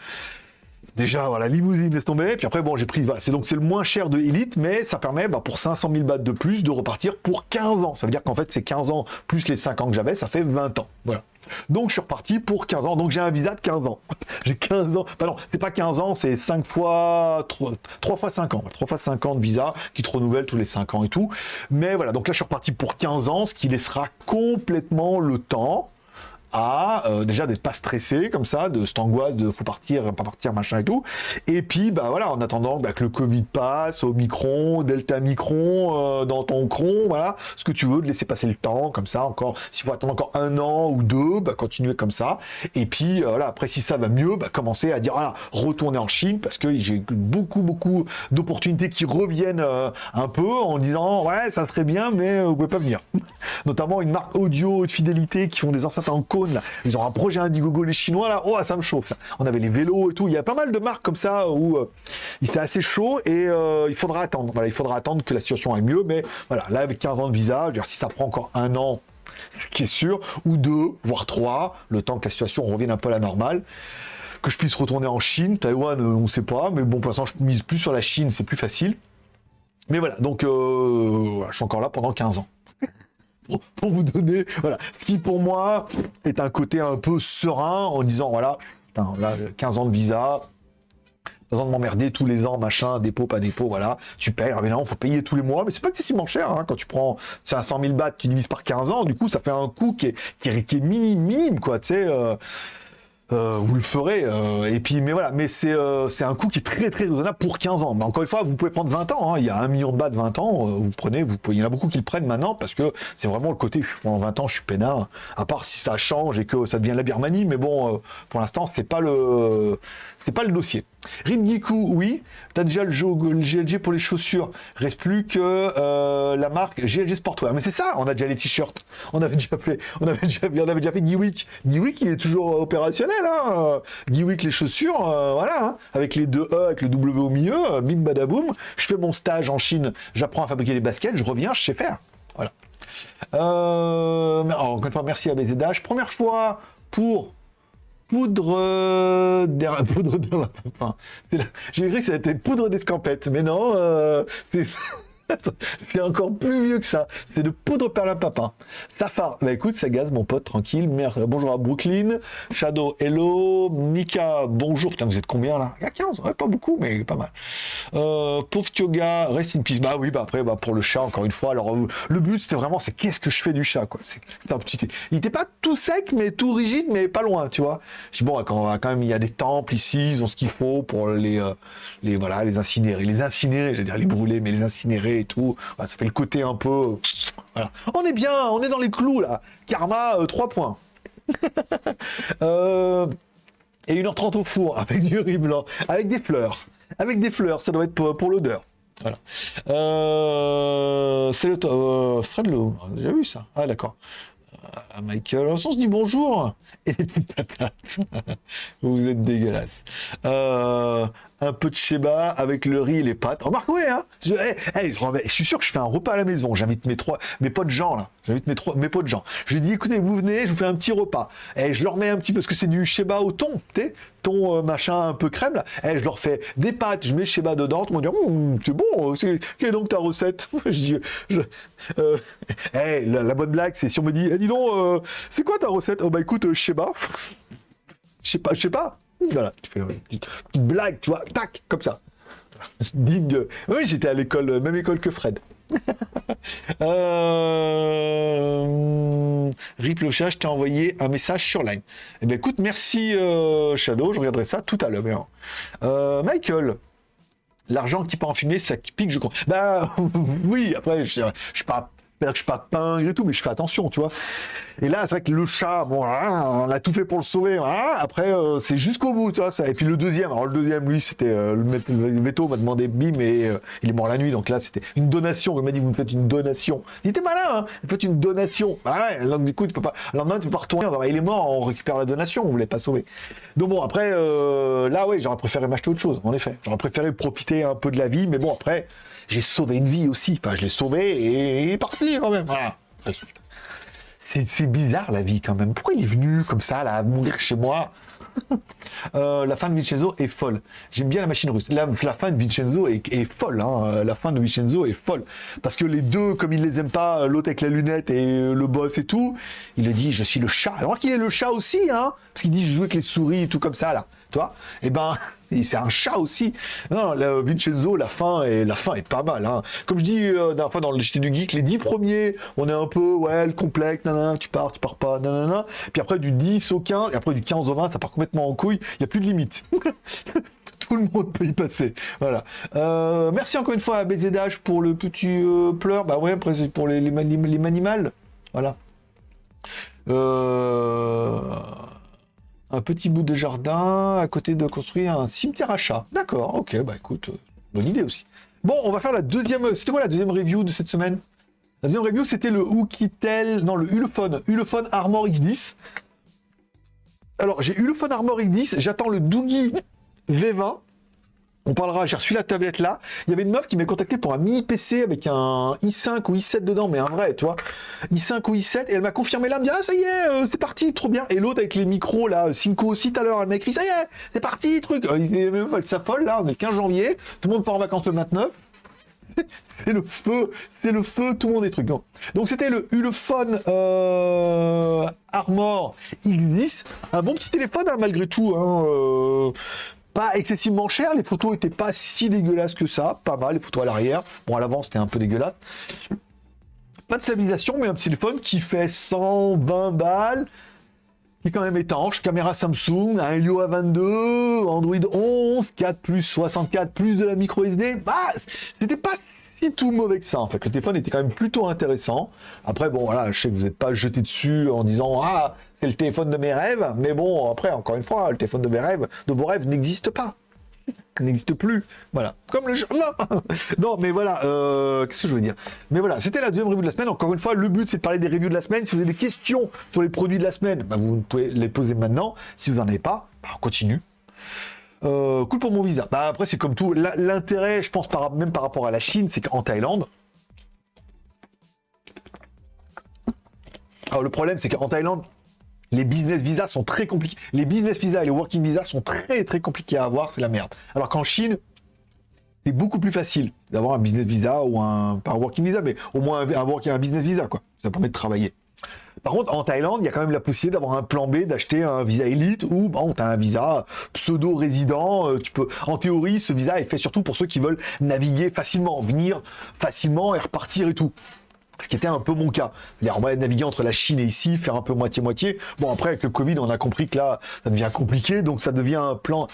Déjà, voilà, limousine, laisse tomber. Puis après, bon, j'ai pris, voilà, c'est donc c'est le moins cher de Elite, mais ça permet, bah, pour 500 000 bahts de plus, de repartir pour 15 ans. Ça veut dire qu'en fait, c'est 15 ans plus les 5 ans que j'avais, ça fait 20 ans. Voilà. Donc, je suis reparti pour 15 ans. Donc, j'ai un visa de 15 ans. j'ai 15 ans. Pardon, c'est pas 15 ans, c'est 5 fois, 3, 3, fois 5 ans. 3 fois 5 ans de visa qui te renouvelle tous les 5 ans et tout. Mais voilà, donc là, je suis reparti pour 15 ans, ce qui laissera complètement le temps euh, déjà d'être pas stressé comme ça, de cette angoisse de faut partir, pas partir, machin et tout. Et puis bah voilà, en attendant bah, que le Covid passe, au micron, Delta micron, euh, dans ton cron, voilà, ce que tu veux, de laisser passer le temps comme ça, encore, s'il faut attendre encore un an ou deux, bah continuer comme ça. Et puis euh, voilà, après si ça va mieux, bah commencer à dire voilà, retourner en Chine parce que j'ai beaucoup beaucoup d'opportunités qui reviennent un peu en disant ouais ça serait bien mais vous pouvez pas venir. Notamment une marque audio de fidélité qui font des enceintes en ils ont un projet Indiegogo les Chinois là. Oh, ça me chauffe ça. On avait les vélos et tout. Il y a pas mal de marques comme ça où euh, il était assez chaud et euh, il faudra attendre. Voilà, il faudra attendre que la situation aille mieux. Mais voilà, là avec 15 ans de visa, dire, si ça prend encore un an, ce qui est sûr, ou deux, voire trois, le temps que la situation revienne un peu à la normale que je puisse retourner en Chine, Taïwan, euh, on ne sait pas, mais bon, pour l'instant, je mise plus sur la Chine, c'est plus facile. Mais voilà, donc je suis encore là pendant 15 ans pour, vous donner, voilà, ce qui pour moi est un côté un peu serein en disant, voilà, 15 ans de visa, besoin de m'emmerder tous les ans, machin, dépôt, pas dépôt, voilà, tu payes, mais non, faut payer tous les mois, mais c'est pas excessivement cher, hein, quand tu prends 500 000 bahts, tu divises par 15 ans, du coup, ça fait un coût qui est, qui est, minime, minime, quoi, tu sais, euh, euh, vous le ferez. Euh, et puis, mais voilà, mais c'est euh, un coût qui est très très raisonnable pour 15 ans. Mais encore une fois, vous pouvez prendre 20 ans. Hein. Il y a un million de bahts de 20 ans. vous prenez, vous il y en a beaucoup qui le prennent maintenant parce que c'est vraiment le côté. Pendant 20 ans, je suis peinard. À part si ça change et que ça devient la Birmanie, mais bon, pour l'instant, c'est pas le c'est pas le dossier. Ridgiku, oui. T'as déjà le, jeu, GLG pour les chaussures. Reste plus que euh, la marque GLG Sportwear. Mais c'est ça, on a déjà les t-shirts. On avait déjà fait, on avait déjà, on avait déjà fait Giwick. Giwick, il est toujours opérationnel. Hein. Les chaussures, euh, voilà. Hein. Avec les deux E, avec le W au milieu, euh, bim badaboum. Je fais mon stage en Chine, j'apprends à fabriquer les baskets, je reviens, je sais faire. Voilà. encore une fois, merci à BZH. Première fois pour poudre euh, poudre de J'ai cru que ça était poudre d'escampette, mais non, euh, c'est encore plus vieux que ça. C'est de poudre perlimpapin. Safar, bah écoute, ça gaze, mon pote, tranquille. Merde. Bonjour à Brooklyn. Shadow, hello. Mika, bonjour. Putain, vous êtes combien là? Il y a 15, pas beaucoup, mais pas mal. Euh, Pauvre Yoga, rest in peace. Bah oui, bah après, bah pour le chat, encore une fois. Alors, euh, le but, c'était vraiment, c'est qu'est-ce que je fais du chat, quoi? C'est un petit. Il était pas tout sec, mais tout rigide, mais pas loin, tu vois. Je bon, quand, même, il y a des temples ici, ils ont ce qu'il faut pour les, euh, les, voilà, les incinérer. Les incinérer, j'allais dire les brûler, mais les incinérer tout. ça fait le côté un peu... On est bien, on est dans les clous, là. Karma, 3 euh, points. Euh, et 1h30 au four, avec du riz blanc, avec des fleurs. Avec des fleurs, ça doit être pour, l'odeur. Voilà. Euh, c'est le Fred Lowe, on a déjà vu ça. Ah d'accord. Michael, on se dit bonjour et petites patates. Vous êtes dégueulasse. Euh, un peu de sheba avec le riz et les pâtes. Remarque, ouais, hein je, je, suis sûr que je fais un repas à la maison. J'invite mes trois, mes potes gens, là. J'invite mes, trois, mes potes gens. Je dis, écoutez, vous venez, je vous fais un petit repas. Et je leur mets un petit parce que c'est du sheba au thon, tu sais, thon euh, machin un peu crème, là. Et je leur fais des pâtes, je mets sheba dedans. Ils vont dire, hum, c'est bon, c'est, quelle est donc ta recette? Je dis, je, euh, la, bonne blague, c'est si on me dit, eh, dis donc, euh, c'est quoi ta recette? Oh bah écoute, sheba. Je sais pas, je sais pas. Voilà, tu fais une petite, blague, tu vois, tac, comme ça. Digne. Oui, j'étais à l'école, même école que Fred. euh... Rip je t'ai envoyé un message sur Line. Eh bien, écoute, merci euh, Shadow, je regarderai ça tout à l'heure. Euh, Michael, l'argent qui peut en fumer, ça pique, je crois. Bah oui, après, je, je suis pas C'est-à-dire que je suis pas pingre et tout, mais je fais attention, tu vois. Et là, c'est vrai que le chat, bon, hein, on a tout fait pour le sauver. hein. Après, euh, c'est jusqu'au bout, tu vois. Ça. Et puis le deuxième, alors le deuxième, lui, c'était euh, le, mét- le métaux m'a demandé bim et euh, il est mort la nuit. Donc là, c'était une donation. Il m'a dit, vous me faites une donation. Il était malin, hein. Vous faites une donation. Bah ouais, donc du coup, tu peux pas. Alors maintenant, tu peux pas retourner. Alors, il est mort, on récupère la donation. On voulait pas sauver. Donc bon, après, là, ouais, j'aurais préféré m'acheter autre chose, en effet. J'aurais préféré profiter un peu de la vie, mais bon, après, j'ai sauvé une vie aussi. Enfin, je l'ai sauvé et il est parti quand même. C'est bizarre la vie quand même. Pourquoi il est venu comme ça, à mourir chez moi? Euh, La fin de Vincenzo est folle. J'aime bien la machine russe. La, fin de Vincenzo est, est folle. hein. La fin de Vincenzo est folle. Parce que les deux, comme il les aime pas, l'autre avec la lunette et le boss et tout, il a dit Je suis le chat. Alors qu'il est le chat aussi, hein Parce qu'il dit Je joue avec les souris et tout comme ça, là. Toi Eh ben, c'est un chat aussi. Non, Vincenzo, la fin est, la fin est pas mal. Hein. Comme je dis euh, dernière fois dans le JT du Geek, les 10 premiers, on est un peu, ouais, le complexe, nanana, tu pars, tu pars pas, nanana. Puis après, du 10 au 15, et après du 15 au 20, ça part complètement en couille. Il n'y a plus de limite. Tout le monde peut y passer. Voilà. Euh, merci encore une fois à BZH pour le petit euh, pleur. Bah ouais, après, pour les, les, les. Voilà. Euh, un petit bout de jardin à côté de construire un cimetière à chat. D'accord, ok, bah écoute, euh, bonne idée aussi. Bon, on va faire la deuxième. C'était quoi la deuxième review de cette semaine? La deuxième review, c'était le Oukitel, non, le Ulefone, Ulefone Armor X10. Alors, j'ai Ulefone Armor X10, j'attends le Doogie V20. On parlera, j'ai reçu la tablette là. Il y avait une meuf qui m'a contacté pour un mini PC avec un i5 ou i7 dedans, mais un vrai, tu vois. i5 ou i7, et elle m'a confirmé là, me dit Ah, ça y est, euh, c'est parti, trop bien. Et l'autre avec les micros là, Cinco aussi tout à l'heure, elle m'a écrit Ça y est, c'est parti, truc. Euh, elle s'affole là, on est le 15 janvier, tout le monde part en vacances le 29. c'est le feu, c'est le feu, tout le monde est truc. Donc c'était le Ulefone euh, Armor X10, un bon petit téléphone hein, malgré tout. Hein, euh, pas excessivement cher, les photos étaient pas si dégueulasses que ça, pas mal, les photos à l'arrière. Bon, à l'avant c'était un peu dégueulasse. Pas de stabilisation, mais un petit téléphone qui fait 120 balles, qui quand même étanche, caméra Samsung, un Helio A22, Android 11, 4 plus 64 plus de la micro SD, bah, c'était pas tout mauvais que ça en fait. Le téléphone était quand même plutôt intéressant. Après bon voilà, je sais que vous n'êtes pas jeté dessus en disant ah c'est le téléphone de mes rêves, mais bon après encore une fois le téléphone de mes rêves, de vos rêves n'existe pas n'existe plus. Voilà. Comme le. Non, non mais voilà. euh, Qu'est-ce que je veux dire? Mais voilà, c'était la deuxième review de la semaine. Encore une fois, le but, c'est de parler des reviews de la semaine. Si vous avez des questions sur les produits de la semaine, bah, vous pouvez les poser maintenant. Si vous n'en avez pas, bah, on continue. Euh, cool pour mon visa. Bah, après, c'est comme tout. L'intérêt, je pense, même par rapport à la Chine, c'est qu'en Thaïlande, alors le problème, c'est qu'en Thaïlande, les business visas sont très compliqués. Les business visas et les working visas sont très très compliqués à avoir, c'est la merde. Alors qu'en Chine, c'est beaucoup plus facile d'avoir un business visa ou un pas un working visa, mais au moins un, un, un business visa quoi. Ça permet de travailler. Par contre, en Thaïlande, il y a quand même la possibilité d'avoir un plan B, d'acheter un visa élite ou bon, tu as un visa pseudo-résident. euh, Tu peux, en théorie, ce visa est fait surtout pour ceux qui veulent naviguer facilement, venir facilement et repartir et tout. Ce qui était un peu mon cas. C'est-à-dire, on va naviguer entre la Chine et ici, faire un peu moitié-moitié. Bon, après, avec le Covid, on a compris que là, ça devient compliqué, donc ça devient un plan,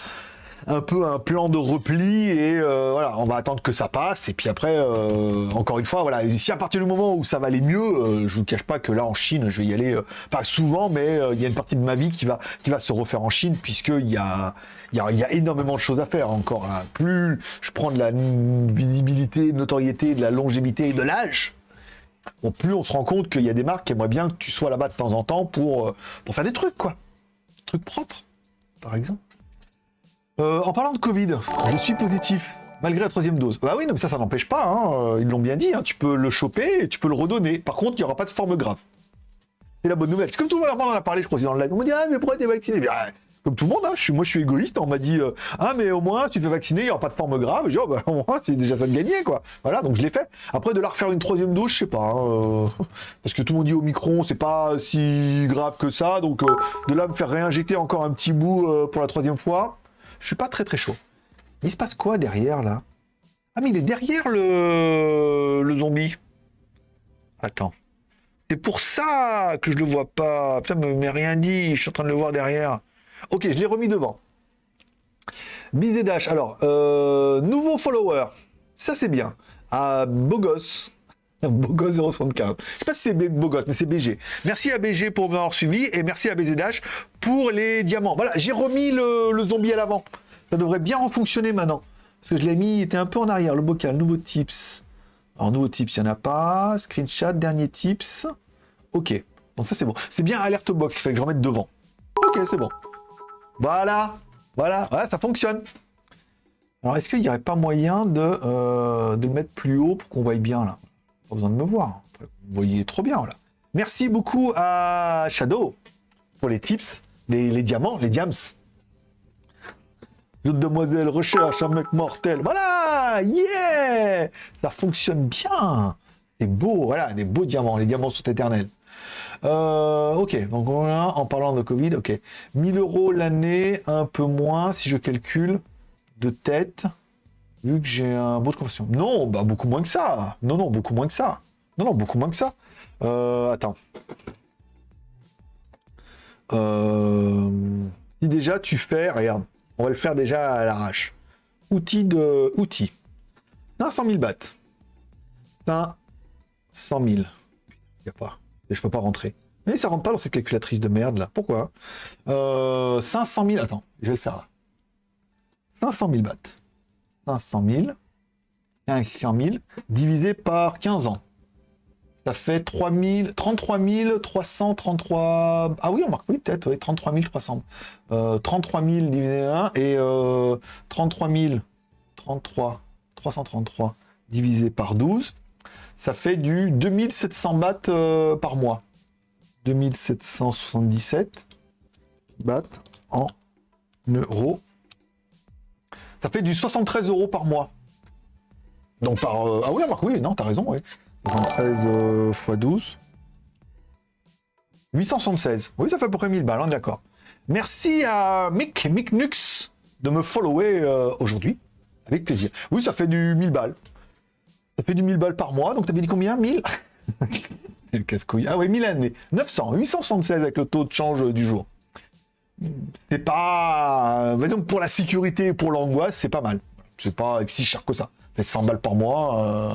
un peu un plan de repli, et euh, voilà, on va attendre que ça passe, et puis après, euh, encore une fois, voilà, si à partir du moment où ça va aller mieux, euh, je vous cache pas que là, en Chine, je vais y aller, pas souvent, mais il y a une partie de ma vie qui va, qui va se refaire en Chine, puisqu'il y a, il y, a, il y a énormément de choses à faire encore. hein. Plus je prends de la visibilité, notoriété, de la longévité et de l'âge, Bon, plus on se rend compte qu'il y a des marques qui aimeraient bien que tu sois là-bas de temps en temps pour, pour faire des trucs, quoi. Des trucs propres, par exemple. Euh, en parlant de Covid, je suis positif, malgré la troisième dose. Bah oui, non, mais ça, ça n'empêche pas, hein, euh, ils l'ont bien dit, hein, tu peux le choper et tu peux le redonner. Par contre, il n'y aura pas de forme grave. C'est la bonne nouvelle. C'est comme tout le monde en a parlé, je crois, dans le live. On me dit, ah, mais pourquoi t'es vacciné? Bien, Comme tout le monde, hein, moi je suis égoïste, on m'a dit, euh, ah, mais au moins, tu te fais vacciner, il n'y aura pas de forme grave. Je dis, oh, bah, au moins, c'est déjà ça de gagner, quoi. Voilà, donc je l'ai fait. Après, de la refaire une troisième dose, je sais pas. hein, euh, parce que tout le monde dit au micron, c'est pas si grave que ça. Donc, de là, me faire réinjecter encore un petit bout pour la troisième fois, je suis pas très très chaud. Il se passe quoi derrière, là? Ah, mais il est derrière le, zombie. Attends. C'est pour ça que je le vois pas. Putain, m'est rien dit. Je suis en train de le voir derrière. Ok, je l'ai remis devant. Bizedash. Alors, euh, nouveau follower. Ça, c'est bien. Ah, beau gosse. Beau gosse 075. Je sais pas si c'est gosse, mais c'est BG. Merci à BG pour m'avoir suivi et merci à BZH pour les diamants. Voilà, j'ai remis le, zombie à l'avant. Ça devrait bien fonctionner maintenant. Parce que je l'ai mis, il était un peu en arrière. Le bocal, nouveau tips. Alors, nouveau tips, il n'y en a pas. Screenshot, dernier tips. Ok. Donc ça, c'est bon. C'est bien alerte box, il fallait que je remette devant. Ok, c'est bon. Voilà. Voilà. Ouais, ça fonctionne. Alors, est-ce qu'il n'y aurait pas moyen de, euh, de le mettre plus haut pour qu'on voie bien, là? Pas besoin de me voir. Vous voyez trop bien, là. Merci beaucoup à Shadow pour les tips, les, diamants, les diams. Jeune demoiselle recherche un mec mortel. Voilà Yeah Ça fonctionne bien C'est beau, voilà, des beaux diamants. Les diamants sont éternels. Euh, ok, donc en parlant de Covid, ok. 1000 euros l'année, un peu moins si je calcule de tête, vu que j'ai un beau de conversion. Non, bah beaucoup moins que ça. Non, non, beaucoup moins que ça. Non, non, beaucoup moins que ça. Euh, attends. Euh, si déjà tu fais, regarde, on va le faire déjà à l'arrache. Outil de outils. 500 000 bahts. 500 000. Y a pas. Et je peux pas rentrer. Mais ça rentre pas dans cette calculatrice de merde là. Pourquoi? Euh, 500 000. Attends, je vais le faire là. 500 000 bahts. 500 000. 500 000 divisé par 15 ans. Ça fait 3 000, 33 333... Ah oui, on marque, oui, peut-être, oui, 33 300. Euh, 33 000 divisé 1 et euh, 33 000, 33, 333 divisé par 12 ça fait du 2700 bahts euh, par mois. 2777 bahts en euros. Ça fait du 73 euros par mois. Donc par... Euh, ah oui, Marc, oui, non, t'as raison, oui. 73 x 12. 876. Oui, ça fait à peu près 1000 balles, hein, d'accord. Merci à Mick, Mick Nux, de me follower euh, aujourd'hui. Avec plaisir. Oui, ça fait du 1000 balles. Ça fait du 1000 balles par mois, donc t'avais dit combien? 1000 le casse-couille. Ah oui, 1000 mais 900, 876 avec le taux de change du jour. C'est pas... Donc pour la sécurité et pour l'angoisse, c'est pas mal. C'est pas si cher que ça. Ça fait 100 balles par mois. Euh,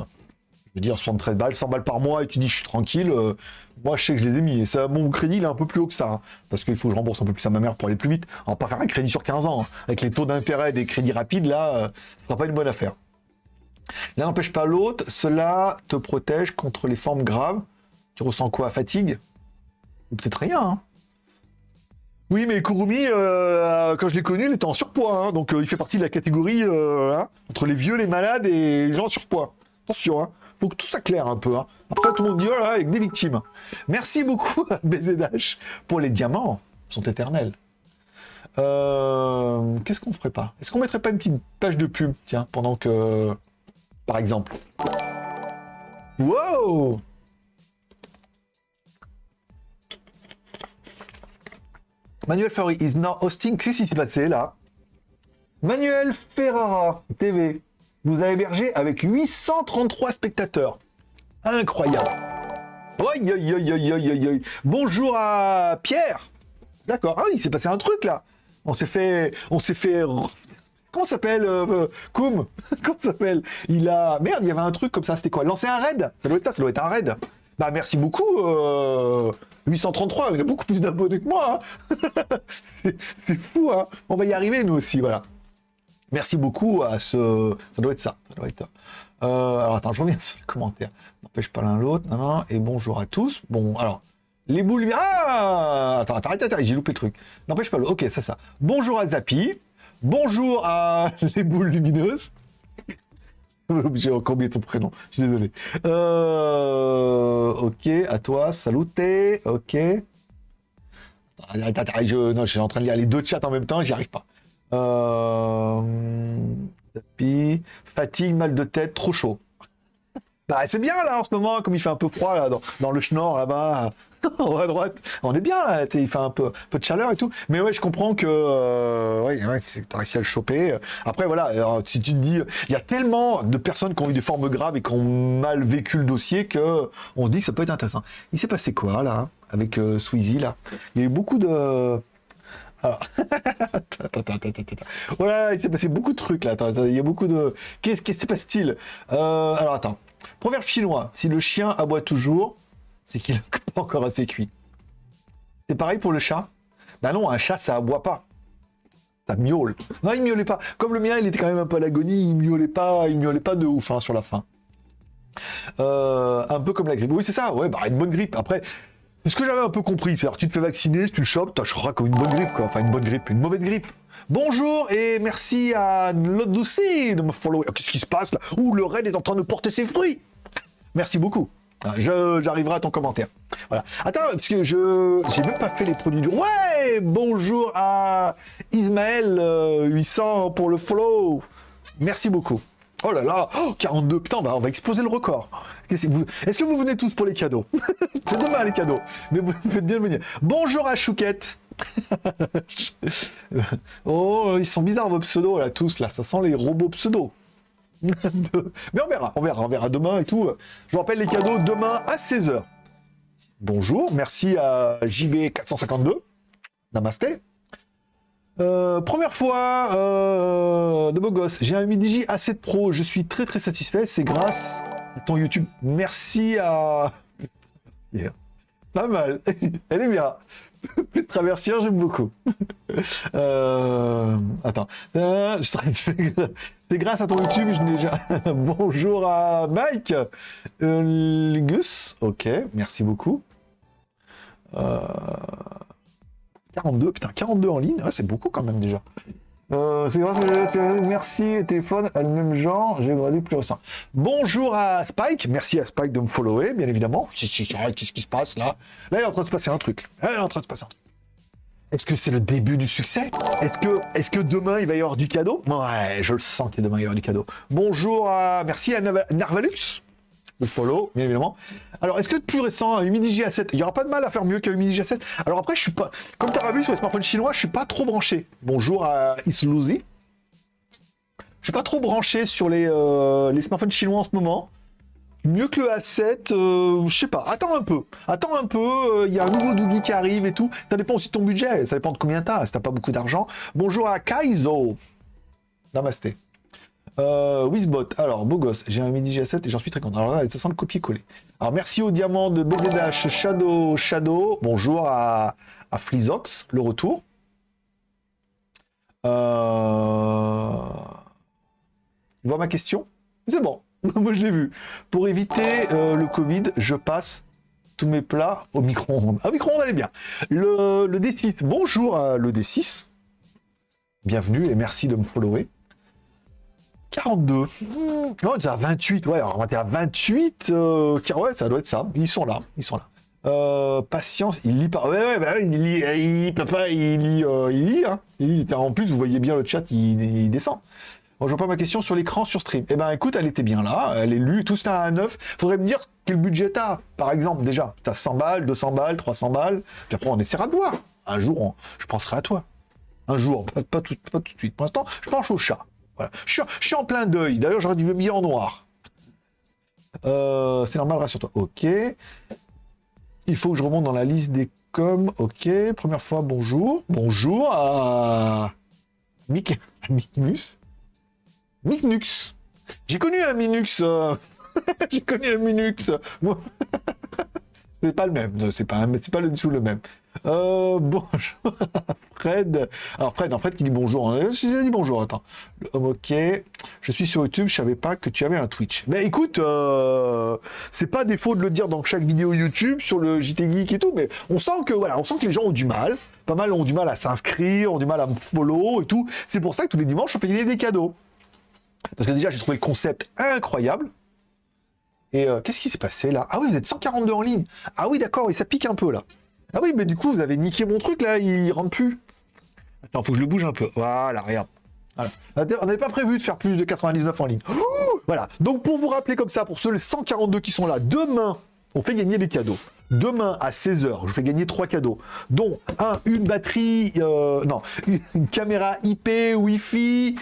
je veux dire 73 balles, 100 balles par mois et tu dis je suis tranquille. Euh, moi je sais que je les ai mis. Et ça, mon crédit il est un peu plus haut que ça. Hein, parce qu'il faut que je rembourse un peu plus à ma mère pour aller plus vite. On va pas faire un crédit sur 15 ans. Hein. Avec les taux d'intérêt des crédits rapides là, euh, ce sera pas une bonne affaire. L'un n'empêche pas l'autre, cela te protège contre les formes graves. Tu ressens quoi? Fatigue? Ou peut-être rien. Hein. Oui, mais Kurumi, euh, quand je l'ai connu, il était en surpoids. Hein. donc euh, il fait partie de la catégorie euh, hein, entre les vieux, les malades et les gens en surpoids. Attention, hein, faut que tout ça claire un peu. Après, tout le monde dit, oh avec des victimes. Merci beaucoup BZH pour les diamants. Ils sont éternels. Qu'est-ce qu'on ferait pas? Est-ce qu'on mettrait pas une petite page de pub, tiens, pendant que par exemple? Wow Manuel Ferrari is now hosting. Qu'est-ce qui s'est passé là Manuel Ferrara TV. Vous avez hébergé avec 833 spectateurs. Incroyable. Bonjour à Pierre. D'accord. Ah il s'est passé un truc là. On s'est fait, on s'est fait Comment s'appelle euh, euh Koum? Comment s'appelle? Il a... Merde, il y avait un truc comme ça, c'était quoi? Lancer un raid? Ça doit être ça, ça doit être un raid. Bah merci beaucoup, 833, euh, il a beaucoup plus d'abonnés que moi. Hein. c'est fou, hein On va y arriver, nous aussi, voilà. Merci beaucoup à ce... Ça doit être ça, ça doit être... Euh, alors attends, je reviens sur les commentaires. N'empêche pas l'un l'autre, non, non, et bonjour à tous. Bon, alors, les boules... Ah Attends, arrête, arrête, j'ai loupé le truc. N'empêche pas l'autre, ok, c'est ça. Bonjour à Zapi. Bonjour à les boules lumineuses. J'ai encore oublié ton prénom, je suis désolé. Euh, ok, à toi, saluté, ok. je, suis en train de lire les deux chats en même temps, j'y arrive pas. Euh, fatigue, mal de tête, trop chaud. Bah, c'est bien là en ce moment, comme il fait un peu froid là, dans, dans le schnorr là-bas. On est bien là, il fait un peu, de chaleur et tout. Mais ouais, je comprends que euh, ouais, ouais réussi à le choper. Après voilà, si tu te dis, il y a tellement de personnes qui ont eu des formes graves et qui ont mal vécu le dossier que on dit que ça peut être intéressant. Il s'est passé quoi là avec euh, Sweezy là? Il y a eu beaucoup de alors, voilà, il s'est passé beaucoup de trucs là. il y a beaucoup de. Qu'est-ce qui se passe-t-il? Euh, Alors attends. Proverbe chinois, si le chien aboie toujours, c'est qu'il n'est pas encore assez cuit. C'est pareil pour le chat Bah non, un chat, ça aboie pas. Ça miaule. Non, il miaulait pas. Comme le mien, il était quand même un peu à l'agonie, il miaulait pas, il miaulait pas de ouf hein, sur la fin. Euh, un peu comme la grippe. Oui, c'est ça, ouais, bah une bonne grippe. Après, c'est ce que j'avais un peu compris? C'est-à-dire, tu te fais vacciner, si tu le chopes, t'achèteras comme une bonne grippe. Enfin, une bonne grippe, une mauvaise grippe. Bonjour et merci à Lodouci de me follow. Qu'est-ce qui se passe là? Ouh, le raid est en train de porter ses fruits. Merci beaucoup. J'arriverai à ton commentaire. Voilà. Attends, parce que je j'ai même pas fait les produits du... Ouais Bonjour à Ismaël 800 euh, pour le follow. Merci beaucoup. Oh là là 42, putain, bah, on va exploser le record. Est-ce que vous venez tous pour les cadeaux? C'est demain les cadeaux. Mais vous faites bien venir. Bonjour à Chouquette. oh, ils sont bizarres vos pseudos là, tous là. Ça sent les robots pseudos. Mais on verra, on verra, on verra demain et tout. Je vous rappelle les cadeaux demain à 16h. Bonjour, merci à JB452. Namasté. Euh, première fois euh, de beau gosse, j'ai un Midigi A7 Pro, je suis très très satisfait, c'est grâce à ton YouTube. Merci à... Pas mal, elle est bien. Plus de traversière, j'aime beaucoup. Euh, attends. Euh, c'est grâce à ton YouTube, je n'ai déjà... Bonjour à Mike. Euh. Ok, merci beaucoup. 42, putain, 42 en ligne. c'est beaucoup quand même déjà. C'est grâce à... Merci, téléphone, à le même genre, j'ai regardé plus récent. Bonjour à Spike, merci à Spike de me follower, bien évidemment. Qu'est-ce qui se passe là? Là, il est en train de se passer un truc. Là, est en train de se passer un truc. Est-ce que c'est le début du succès? Est-ce que, est que demain il va y avoir du cadeau? Ouais, je le sens que demain il va y avoir du cadeau. Bonjour à. Merci à Narvalux. Le follow, bien évidemment. Alors, est-ce que plus récent, Humidigi A7, il n'y aura pas de mal à faire mieux qu'un Humidigi A7 Alors après, je suis pas. Comme tu as vu sur les smartphones chinois, je suis pas trop branché. Bonjour à Islouzi. Je suis pas trop branché sur les, euh, les smartphones chinois en ce moment. Mieux que le A7, euh, je sais pas. Attends un peu. Attends un peu. Il euh, y a un nouveau Dougie qui arrive et tout. Ça dépend aussi de ton budget. Ça dépend de combien t'as. Si t'as pas beaucoup d'argent. Bonjour à Kaizo. Namasté. Euh, Wizbot, alors beau gosse, j'ai un midi G7 et j'en suis très content. Alors là, ça sent le copier-coller. Alors merci au diamant de BZH Shadow Shadow. Bonjour à, à Flizox, le retour. Euh... Tu vois ma question? C'est bon. Moi, je l'ai vu. Pour éviter euh, le Covid, je passe tous mes plats au micro-ondes. Ah, micro-ondes, allez bien. Le, D6, bonjour à le D6. Bienvenue et merci de me follower. 42. Non, à 28. Ouais, on va à 28. Euh, ouais, ça doit être ça. Ils sont là. Ils sont là. Euh, patience, il lit pas. Ouais, ouais, bah, il lit, il, papa, il lit, euh, il lit, hein. En plus, vous voyez bien le chat, il descend. Bon, je vois pas ma question sur l'écran sur stream. Eh ben écoute, elle était bien là, elle est lue, tout ça à 9. Faudrait me dire quel budget t'as, par exemple, déjà. T'as 100 balles, 200 balles, 300 balles. Puis après, on essaiera de voir. Un jour, je penserai à toi. Un jour, pas, tout, pas tout de suite. Pour l'instant, je penche au chat. Je, suis, en plein deuil. D'ailleurs, j'aurais dû m'habiller en noir. Euh, c'est normal, rassure-toi. Ok. Il faut que je remonte dans la liste des coms. Ok. Première fois, bonjour. Bonjour à Mick... Mickmus. Minux. J'ai connu un Minux. Euh, j'ai connu un Minux. c'est pas le même. C'est pas, c'est pas le dessous le même. Euh, bonjour, Fred. Alors Fred, en Fred qui dit bonjour. Hein. J'ai dit bonjour. Attends. ok. Je suis sur YouTube. Je savais pas que tu avais un Twitch. Mais écoute, euh, c'est pas défaut de le dire dans chaque vidéo YouTube sur le JT Geek et tout. Mais on sent que voilà, on sent que les gens ont du mal. Pas mal ont du mal à s'inscrire, ont du mal à me follow et tout. C'est pour ça que tous les dimanches on fait des cadeaux. Parce que déjà, j'ai trouvé le concept incroyable. Et euh, qu'est-ce qui s'est passé là? Ah oui, vous êtes 142 en ligne. Ah oui, d'accord, et ça pique un peu là. Ah oui, mais du coup, vous avez niqué mon truc là, il rentre plus. Attends, faut que je le bouge un peu. Voilà, regarde. On n'avait pas prévu de faire plus de 99 en ligne. voilà. Donc pour vous rappeler comme ça, pour ceux les 142 qui sont là, demain, on fait gagner les cadeaux. Demain à 16h, je fais gagner trois cadeaux, dont un, une batterie, euh, non, une caméra IP, Wi-Fi,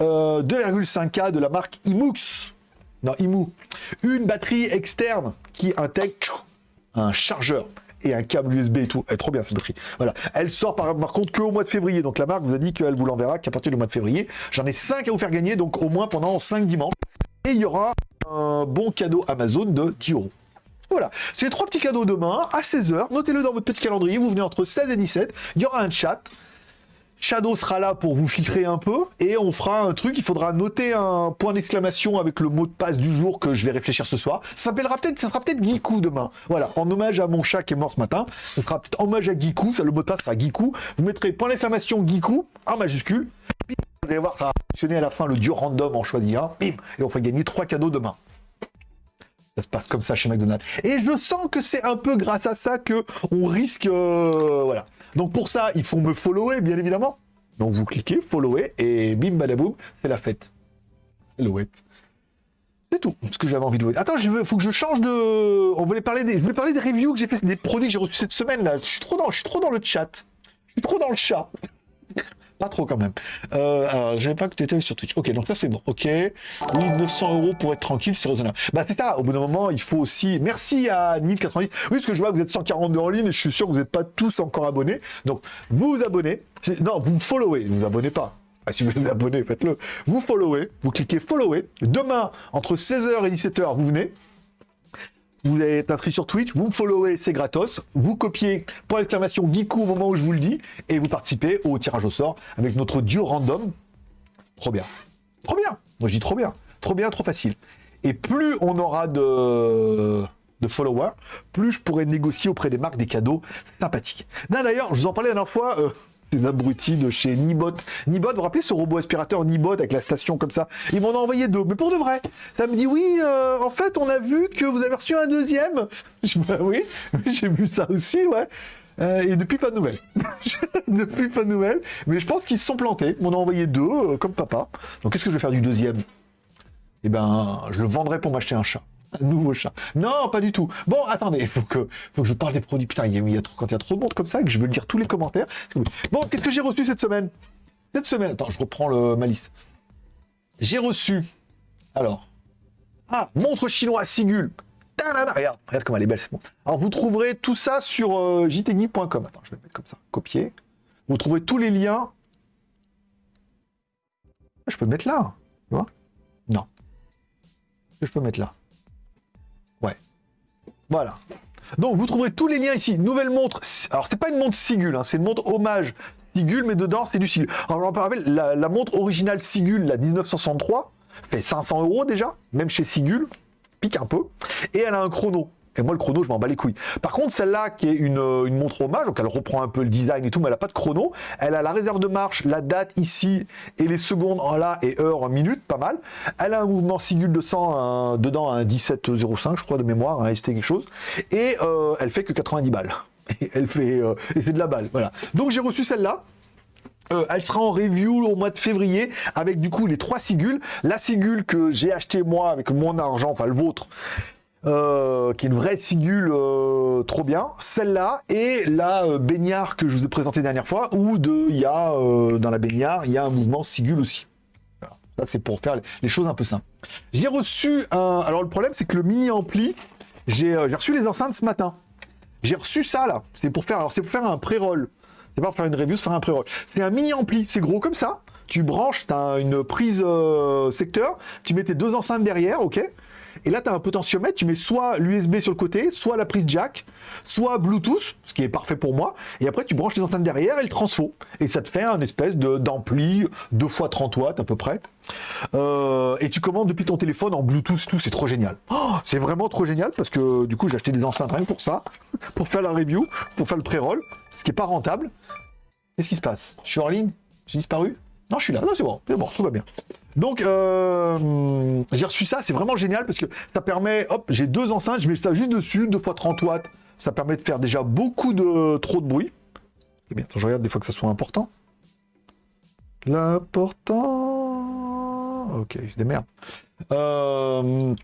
2,5K euh, de la marque Imux. Non, Imu. Une batterie externe qui intègre un chargeur et un câble USB et tout. Elle est trop bien cette batterie. Voilà. Elle sort par, contre qu'au mois de février. Donc la marque vous a dit qu'elle vous l'enverra qu'à partir du mois de février. J'en ai 5 à vous faire gagner, donc au moins pendant 5 dimanches. Et il y aura un bon cadeau Amazon de 10 euros. Voilà, c'est trois petits cadeaux demain à 16h. Notez-le dans votre petit calendrier. Vous venez entre 16 et 17. Il y aura un chat. Shadow sera là pour vous filtrer un peu et on fera un truc. Il faudra noter un point d'exclamation avec le mot de passe du jour que je vais réfléchir ce soir. Ça s'appellera peut-être, ça sera peut-être Giku demain. Voilà, en hommage à mon chat qui est mort ce matin. Ça sera peut-être hommage à Giku. Ça, le mot de passe sera Giku. Vous mettrez point d'exclamation Giku en majuscule. Puis, vous allez voir, ça va fonctionner à la fin le dieu random en choisira. Bim, et on fera gagner trois cadeaux demain. Ça se passe comme ça chez McDonald's. Et je sens que c'est un peu grâce à ça que on risque, euh, voilà. Donc pour ça, il faut me follower, bien évidemment. Donc vous cliquez, follower, et bim badaboum, c'est la fête. Hello C'est tout ce que j'avais envie de vous dire. Attends, il faut que je change de. On voulait parler des. Je voulais parler des reviews que j'ai fait, des produits que j'ai reçus cette semaine là. Je suis trop dans, je suis trop dans le chat. Je suis trop dans le chat. Pas trop quand même. Euh, j'avais pas que tu étais sur Twitch. Ok, donc ça c'est bon. Ok. Oui, 900 euros pour être tranquille, c'est raisonnable. Bah c'est ça. Au bout d'un moment, il faut aussi. Merci à 1090. Oui, parce que je vois que vous êtes 142 en ligne et je suis sûr que vous n'êtes pas tous encore abonnés. Donc, vous vous abonnez. Non, vous me followez. Ne vous abonnez pas. Ah, si vous vous abonnez, faites-le. Vous followez. Vous cliquez follower. Demain, entre 16h et 17h, vous venez vous êtes inscrit sur Twitch, vous me followez, c'est gratos, vous copiez pour l'exclamation Geekou au moment où je vous le dis, et vous participez au tirage au sort avec notre duo random. Trop bien. Trop bien. Moi je dis trop bien. Trop bien, trop facile. Et plus on aura de, de followers, plus je pourrai négocier auprès des marques des cadeaux sympathiques. D'ailleurs, je vous en parlais la dernière fois, euh, des abrutis de chez Nibot. Nibot, vous rappelez ce robot aspirateur Nibot avec la station comme ça? Ils m'en ont envoyé deux, mais pour de vrai. Ça me dit oui, euh, en fait, on a vu que vous avez reçu un deuxième. Je bah oui, j'ai vu ça aussi, ouais. Euh, et depuis, pas de nouvelles. depuis, pas de nouvelles. Mais je pense qu'ils se sont plantés. On a envoyé deux, euh, comme papa. Donc, qu'est-ce que je vais faire du deuxième? Eh ben, je le vendrai pour m'acheter un chat un nouveau chat. Non, pas du tout. Bon, attendez, faut que, faut que je parle des produits. Putain, il y a, il y a trop, quand il y a trop de monde comme ça, que je veux lire tous les commentaires. Bon, qu'est-ce que j'ai reçu cette semaine? Cette semaine, attends, je reprends le, ma liste. J'ai reçu, alors, ah, montre chinois Sigul. Regarde, regarde comme elle est belle cette montre. Alors, vous trouverez tout ça sur euh. Attends, je vais mettre comme ça, copier. Vous trouverez tous les liens. Je peux mettre là, tu vois? Non. Je peux mettre là. Voilà. Donc vous trouverez tous les liens ici. Nouvelle montre. Alors c'est pas une montre Sigul, hein, c'est une montre hommage Sigul, mais dedans c'est du Sigul. Alors me rappelle, la, la montre originale Sigul, la 1963, fait 500 euros déjà, même chez Sigul, pique un peu. Et elle a un chrono. Et moi, le chrono, je m'en bats les couilles. Par contre, celle-là, qui est une, montre hommage, donc elle reprend un peu le design et tout, mais elle n'a pas de chrono. Elle a la réserve de marche, la date ici, et les secondes en là, et heure en minute, pas mal. Elle a un mouvement Sigul de 100, dedans, un 17,05, je crois, de mémoire, un ST quelque chose. Et euh, elle fait que 90 balles. Elle fait, euh, de la balle, voilà. Donc j'ai reçu celle-là. Euh, elle sera en review au mois de février avec du coup les trois sigules. La sigule que j'ai acheté moi avec mon argent, enfin le vôtre, euh, qui est une vraie sigule euh, trop bien. Celle-là et la euh, baignard que je vous ai présenté la dernière fois, où de, y a dans la baignard, il y a un mouvement sigule aussi. Ça, c'est pour faire les choses un peu simples. J'ai reçu un... Alors, le problème, c'est que le mini-ampli, j'ai reçu les enceintes ce matin. J'ai reçu ça, là. C'est pour faire... Alors, c'est pour faire un pré-roll. C'est pas pour faire une review, c'est faire un pré-roll. C'est un mini-ampli. C'est gros comme ça. Tu branches, tu as une prise secteur. Tu mets tes deux enceintes derrière, ok et là, tu as un potentiomètre, tu mets soit l'USB sur le côté, soit la prise jack, soit Bluetooth, ce qui est parfait pour moi. Et après, tu branches les antennes derrière et le transfo. Et ça te fait un espèce d'ampli, 2 fois 30 watts à peu près. Euh, et tu commandes depuis ton téléphone en Bluetooth, tout, c'est trop génial. Oh, c'est vraiment trop génial parce que du coup, j'ai acheté des enceintes rien pour ça, pour faire la review, pour faire le pré-roll, ce qui est pas rentable. Qu'est-ce qui se passe? Je suis en ligne? J'ai disparu? Non, je suis là. Non, c'est bon, c'est bon, tout va bien. Donc, euh, j'ai reçu ça, c'est vraiment génial parce que ça permet, hop, j'ai deux enceintes, je mets ça juste dessus, deux fois 30 watts. Ça permet de faire déjà beaucoup de trop de bruit. Eh bien, je regarde des fois que ça soit important. L'important... Ok, je démerde. Euh,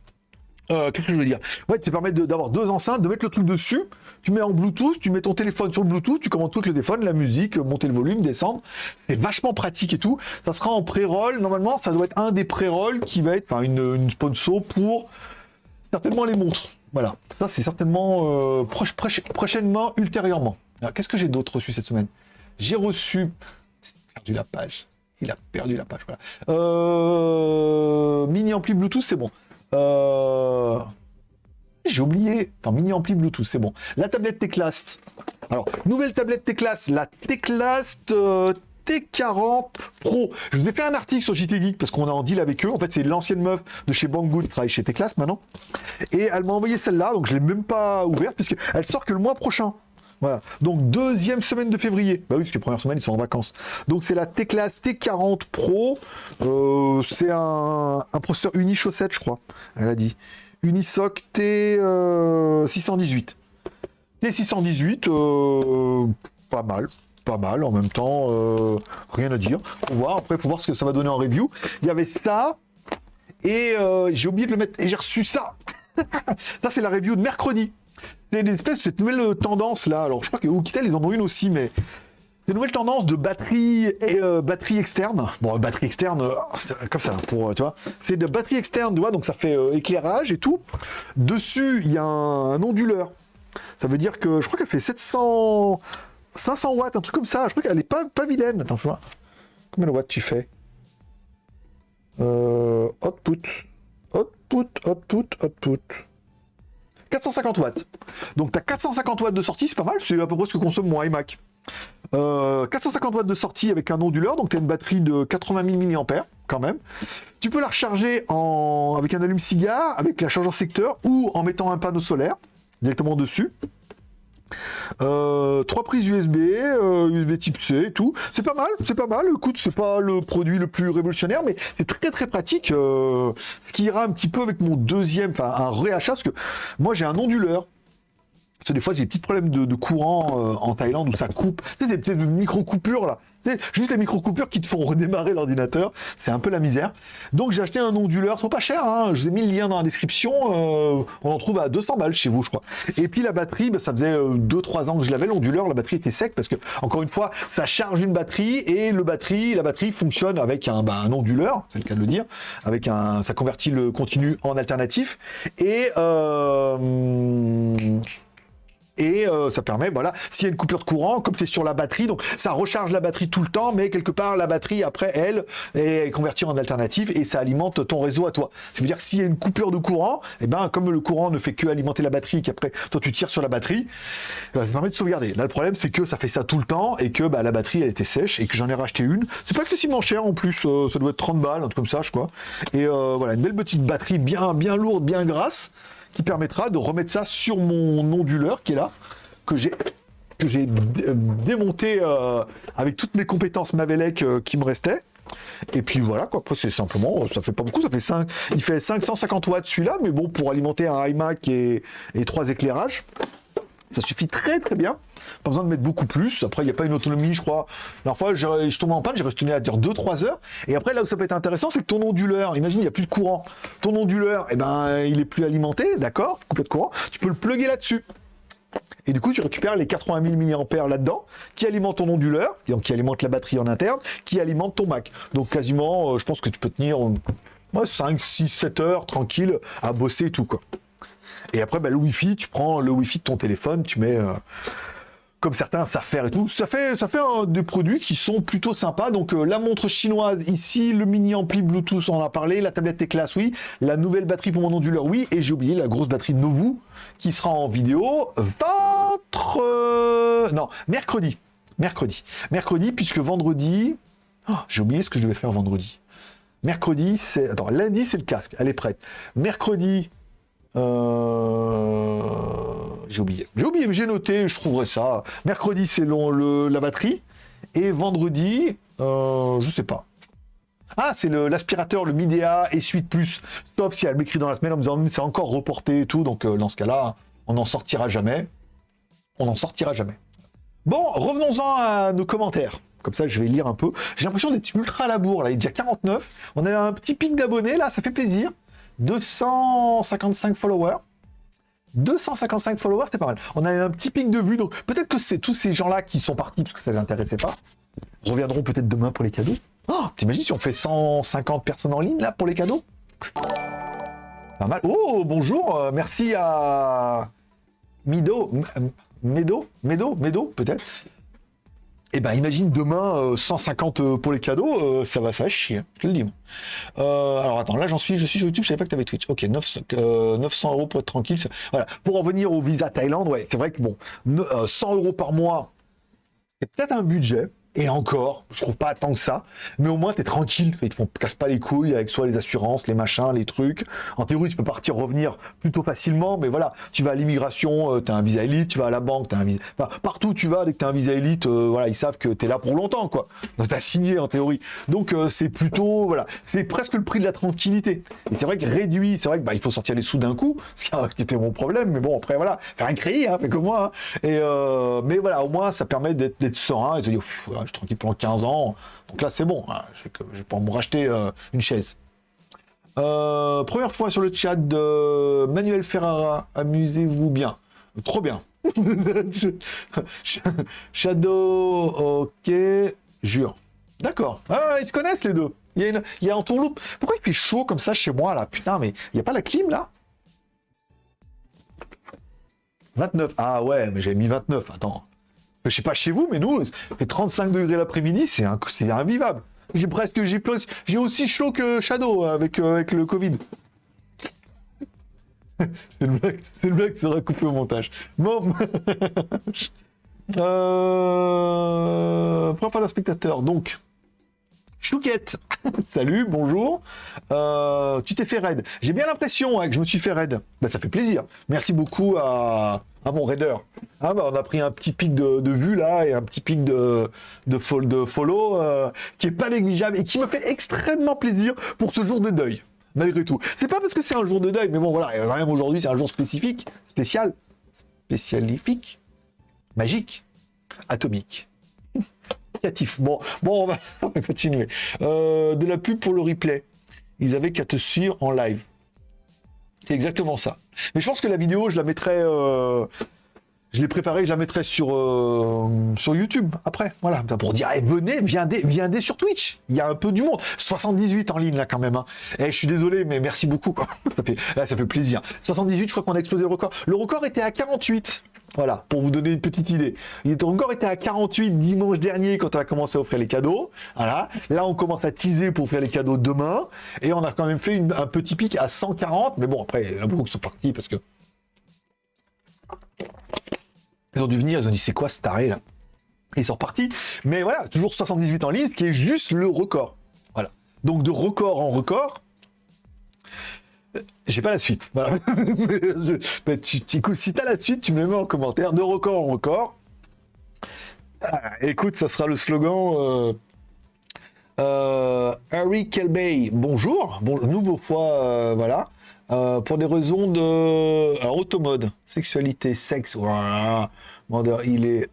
euh, qu'est-ce que je veux dire? Ouais, ça permet d'avoir deux enceintes, de mettre le truc dessus, tu mets en Bluetooth, tu mets ton téléphone sur le Bluetooth, tu commandes tout le téléphone, la musique, monter le volume, descendre. C'est vachement pratique et tout. Ça sera en pré-roll. Normalement, ça doit être un des pré-rolls qui va être, enfin, une, sponsor pour certainement les montres. Voilà. Ça, c'est certainement euh, prochainement, ultérieurement. Qu'est-ce que j'ai d'autre reçu cette semaine? J'ai reçu... perdu la page. Il a perdu la page, voilà. Euh, mini ampli Bluetooth, c'est bon. Euh... J'ai oublié. Attends, mini ampli Bluetooth, c'est bon. La tablette Teclast. Alors, nouvelle tablette Teclast, la Teclast euh, T40 Pro. Je vous ai fait un article sur JT Geek parce qu'on est en deal avec eux. En fait, c'est l'ancienne meuf de chez Banggood qui travaille chez Teclast maintenant. Et elle m'a envoyé celle-là, donc je l'ai même pas ouverte puisqu'elle sort que le mois prochain. Voilà. Donc deuxième semaine de février. Bah oui, parce que première semaine, ils sont en vacances. Donc c'est la Teclast T40 Pro. Euh, c'est un, processeur uni chaussette, je crois. Elle a dit. Unisoc T618. T618, euh, pas mal. Pas mal en même temps, euh, rien à dire. Faut voir, après, faut voir ce que ça va donner en review. Il y avait ça, et euh, j'ai oublié de le mettre, et j'ai reçu ça. ça, c'est la review de mercredi. Une espèce cette nouvelle tendance là. Alors, je crois que Oukitel, ils en ont une aussi, mais des nouvelles tendances de batterie et euh, batterie externe. Bon, batterie externe, euh, comme ça, pour, euh, tu vois. C'est de batterie externe, tu donc ça fait éclairage et tout. Dessus, il y a un, onduleur. Ça veut dire que je crois qu'elle fait 700... 500 watts, un truc comme ça. Je crois qu'elle est pas, pas vilaine. Attends, fais Combien de watts tu fais? Output. Output, output, output. 450 watts. Donc tu as 450 watts de sortie, c'est pas mal, c'est à peu près ce que consomme mon iMac. 450 euh, watts de sortie avec un onduleur, donc tu une batterie de 80 000 mAh quand même. Tu peux la recharger en... avec un allume-cigare, avec la chargeur secteur ou en mettant un panneau solaire directement dessus. Euh, trois prises USB, USB euh, type C et tout. C'est pas mal, c'est pas mal. Écoute, c'est pas le produit le plus révolutionnaire, mais c'est très très pratique. ce qui ira un petit peu avec mon deuxième, enfin un réachat, parce que moi j'ai un onduleur parce que des fois, j'ai des petits problèmes de, courant euh, en Thaïlande où ça coupe. C'est des petites micro-coupures là. C'est juste les micro-coupures qui te font redémarrer l'ordinateur. C'est un peu la misère. Donc j'ai acheté un onduleur, ils sont pas chers. Hein. Je vous ai mis le lien dans la description. Euh, on en trouve à 200 balles chez vous, je crois. Et puis la batterie, bah, ça faisait 2-3 euh, ans que je l'avais. L'onduleur, la batterie était sec parce que, encore une fois, ça charge une batterie et le batterie, la batterie fonctionne avec un, bah, un onduleur, c'est le cas de le dire. Avec un, ça convertit le continu en alternatif. Et et euh, ça permet, voilà, s'il y a une coupure de courant, comme c'est sur la batterie, donc ça recharge la batterie tout le temps, mais quelque part la batterie après elle est convertie en alternative et ça alimente ton réseau à toi. Ça veut dire que s'il y a une coupure de courant, et eh ben comme le courant ne fait que alimenter la batterie qu'après toi tu tires sur la batterie, ben, ça permet de sauvegarder. Là le problème c'est que ça fait ça tout le temps et que bah, la batterie elle était sèche et que j'en ai racheté une. C'est pas excessivement cher en plus, euh, ça doit être 30 balles, un truc comme ça je crois. Et euh, voilà, une belle petite batterie bien, bien lourde, bien grasse qui permettra de remettre ça sur mon onduleur qui est là, que j'ai que j'ai démonté euh, avec toutes mes compétences Mavelec euh, qui me restaient. Et puis voilà, quoi. C'est simplement, ça fait pas beaucoup, ça fait 5, il fait 550 watts celui-là, mais bon, pour alimenter un iMac et, et trois éclairages, ça suffit très très bien. Pas besoin de mettre beaucoup plus. Après, il n'y a pas une autonomie, je crois. La fois, je, je tombais en panne, j'ai resté à dire 2-3 heures. Et après, là où ça peut être intéressant, c'est que ton onduleur, imagine, il n'y a plus de courant. Ton onduleur, eh ben, il est plus alimenté, d'accord? Coupé de courant. Tu peux le plugger là-dessus. Et du coup, tu récupères les 80 000 mAh là-dedans, qui alimentent ton onduleur, qui alimente la batterie en interne, qui alimente ton Mac. Donc quasiment, euh, je pense que tu peux tenir 5, 6, 7 heures tranquille à bosser et tout, quoi. Et après, bah, le Wi-Fi, tu prends le Wi-Fi de ton téléphone, tu mets... Euh, comme certains savent faire et tout. Ça fait, ça fait des produits qui sont plutôt sympas. Donc euh, la montre chinoise ici, le mini ampli Bluetooth, on en a parlé, la tablette T-Class, oui, la nouvelle batterie pour mon onduleur, oui, et j'ai oublié la grosse batterie Novu qui sera en vidéo votre... Euh, non, mercredi. Mercredi. Mercredi, puisque vendredi... Oh, j'ai oublié ce que je devais faire vendredi. Mercredi, c'est... Attends, lundi, c'est le casque. Elle est prête. Mercredi, euh, j'ai oublié. J'ai oublié, mais j'ai noté, je trouverai ça. Mercredi, c'est la batterie. Et vendredi, euh, je sais pas. Ah, c'est l'aspirateur, le, Midea et Suite Plus. Sauf si elle m'écrit dans la semaine en me disant c'est encore reporté et tout. Donc euh, dans ce cas-là, on n'en sortira jamais. On n'en sortira jamais. Bon, revenons-en à nos commentaires. Comme ça, je vais lire un peu. J'ai l'impression d'être ultra à la bourre. Là, il est déjà 49. On a un petit pic d'abonnés, là, ça fait plaisir. 255 followers. 255 followers, c'est pas mal. On a un petit pic de vue, donc peut-être que c'est tous ces gens-là qui sont partis parce que ça les intéressait pas. Reviendront peut-être demain pour les cadeaux. Oh, t'imagines si on fait 150 personnes en ligne là pour les cadeaux? Pas mal. Oh, bonjour, euh, merci à Mido, Medo, Medo, Medo, peut-être. Et ben imagine demain 150 pour les cadeaux, ça va ça chier, hein, je te le dis. alors attends, là j'en suis, je suis sur YouTube, je savais pas que tu avais Twitch. Ok, 900, 900 euros pour être tranquille. Voilà. Pour revenir au visa Thaïlande, ouais, c'est vrai que bon, 100 euros par mois, c'est peut-être un budget. Et encore, je trouve pas tant que ça, mais au moins tu es tranquille, ils te font casse pas les couilles avec soit les assurances, les machins, les trucs. En théorie, tu peux partir revenir plutôt facilement, mais voilà, tu vas à l'immigration, euh, tu as un visa élite, tu vas à la banque, tu as un visa partout tu vas dès que tu as un visa élite, euh, voilà, ils savent que tu es là pour longtemps quoi. Tu as signé en théorie. Donc euh, c'est plutôt voilà, c'est presque le prix de la tranquillité. Et c'est vrai que réduit, c'est vrai que bah, faut sortir les sous d'un coup, ce qui était mon problème, mais bon après voilà, faire un crédit, hein, fait comme moi. Hein. Et mais voilà, au moins ça permet d'être serein et de se dire je suis tranquille pendant 15 ans. Donc là, c'est bon. Hein. Je vais pas me racheter euh, une chaise. Euh, première fois sur le chat de Manuel Ferrara. Amusez-vous bien. Trop bien. Shadow, ok. Jure. D'accord. Ah, ils te connaissent les deux. Il y a, une, il y a un. Pourquoi il fait chaud comme ça chez moi là? Putain, mais il n'y a pas la clim là? 29. Ah ouais, mais j'ai mis 29. Attends. Je sais pas chez vous, mais nous, fait 35 degrés l'après-midi, c'est invivable. J'ai presque, j'ai j'ai aussi chaud que Shadow avec, euh, avec le Covid. c'est le blague, c'est le blague qui sera coupé au montage. Bon. euh... Première spectateur, donc. Chouquette, salut, bonjour. Euh, tu t'es fait raid. J'ai bien l'impression que je me suis fait raid. Bah, ça fait plaisir. Merci beaucoup à, mon raider. Ah, bah, on a pris un petit pic de, vue là et un petit pic de, follow euh, qui est pas négligeable et qui me fait extrêmement plaisir pour ce jour de deuil. Malgré tout. C'est pas parce que c'est un jour de deuil, mais bon voilà, même aujourd'hui c'est un jour spécifique, spécial, spécialifique, magique, atomique. Bon, bon, on va, continuer. Euh, de la pub pour le replay. Ils avaient qu'à te suivre en live. C'est exactement ça. Mais je pense que la vidéo, je la mettrai. Euh, je l'ai préparée, je la mettrai sur, euh, sur YouTube après. Voilà, pour dire, eh, venez, viendez, viendez sur Twitch. Il y a un peu du monde. 78 en ligne là quand même. Hein. Eh, je suis désolé, mais merci beaucoup. Fait, ça fait plaisir. 78, je crois qu'on a explosé le record. Le record était à 48. Voilà, pour vous donner une petite idée. Il était encore été à 48 dimanche dernier quand on a commencé à offrir les cadeaux. Voilà. Là, on commence à teaser pour offrir les cadeaux demain. Et on a quand même fait un petit pic à 140. Mais bon, après, il y en a beaucoup qui sont partis parce que... Ils ont dû venir, ils ont dit, c'est quoi ce taré là? Ils sont repartis. Mais voilà, toujours 78 en ligne, ce qui est juste le record. Voilà. Donc de record en record, j'ai pas la suite. Voilà. tu, tu, si t'as la suite, tu me mets en commentaire. De record en record. Ah, écoute, ça sera le slogan. Euh, euh, Harry Kelbey, bonjour. Bon, nouveau fois, euh, voilà. pour des raisons de. Alors, automode, sexualité, sexe. Voilà. il est.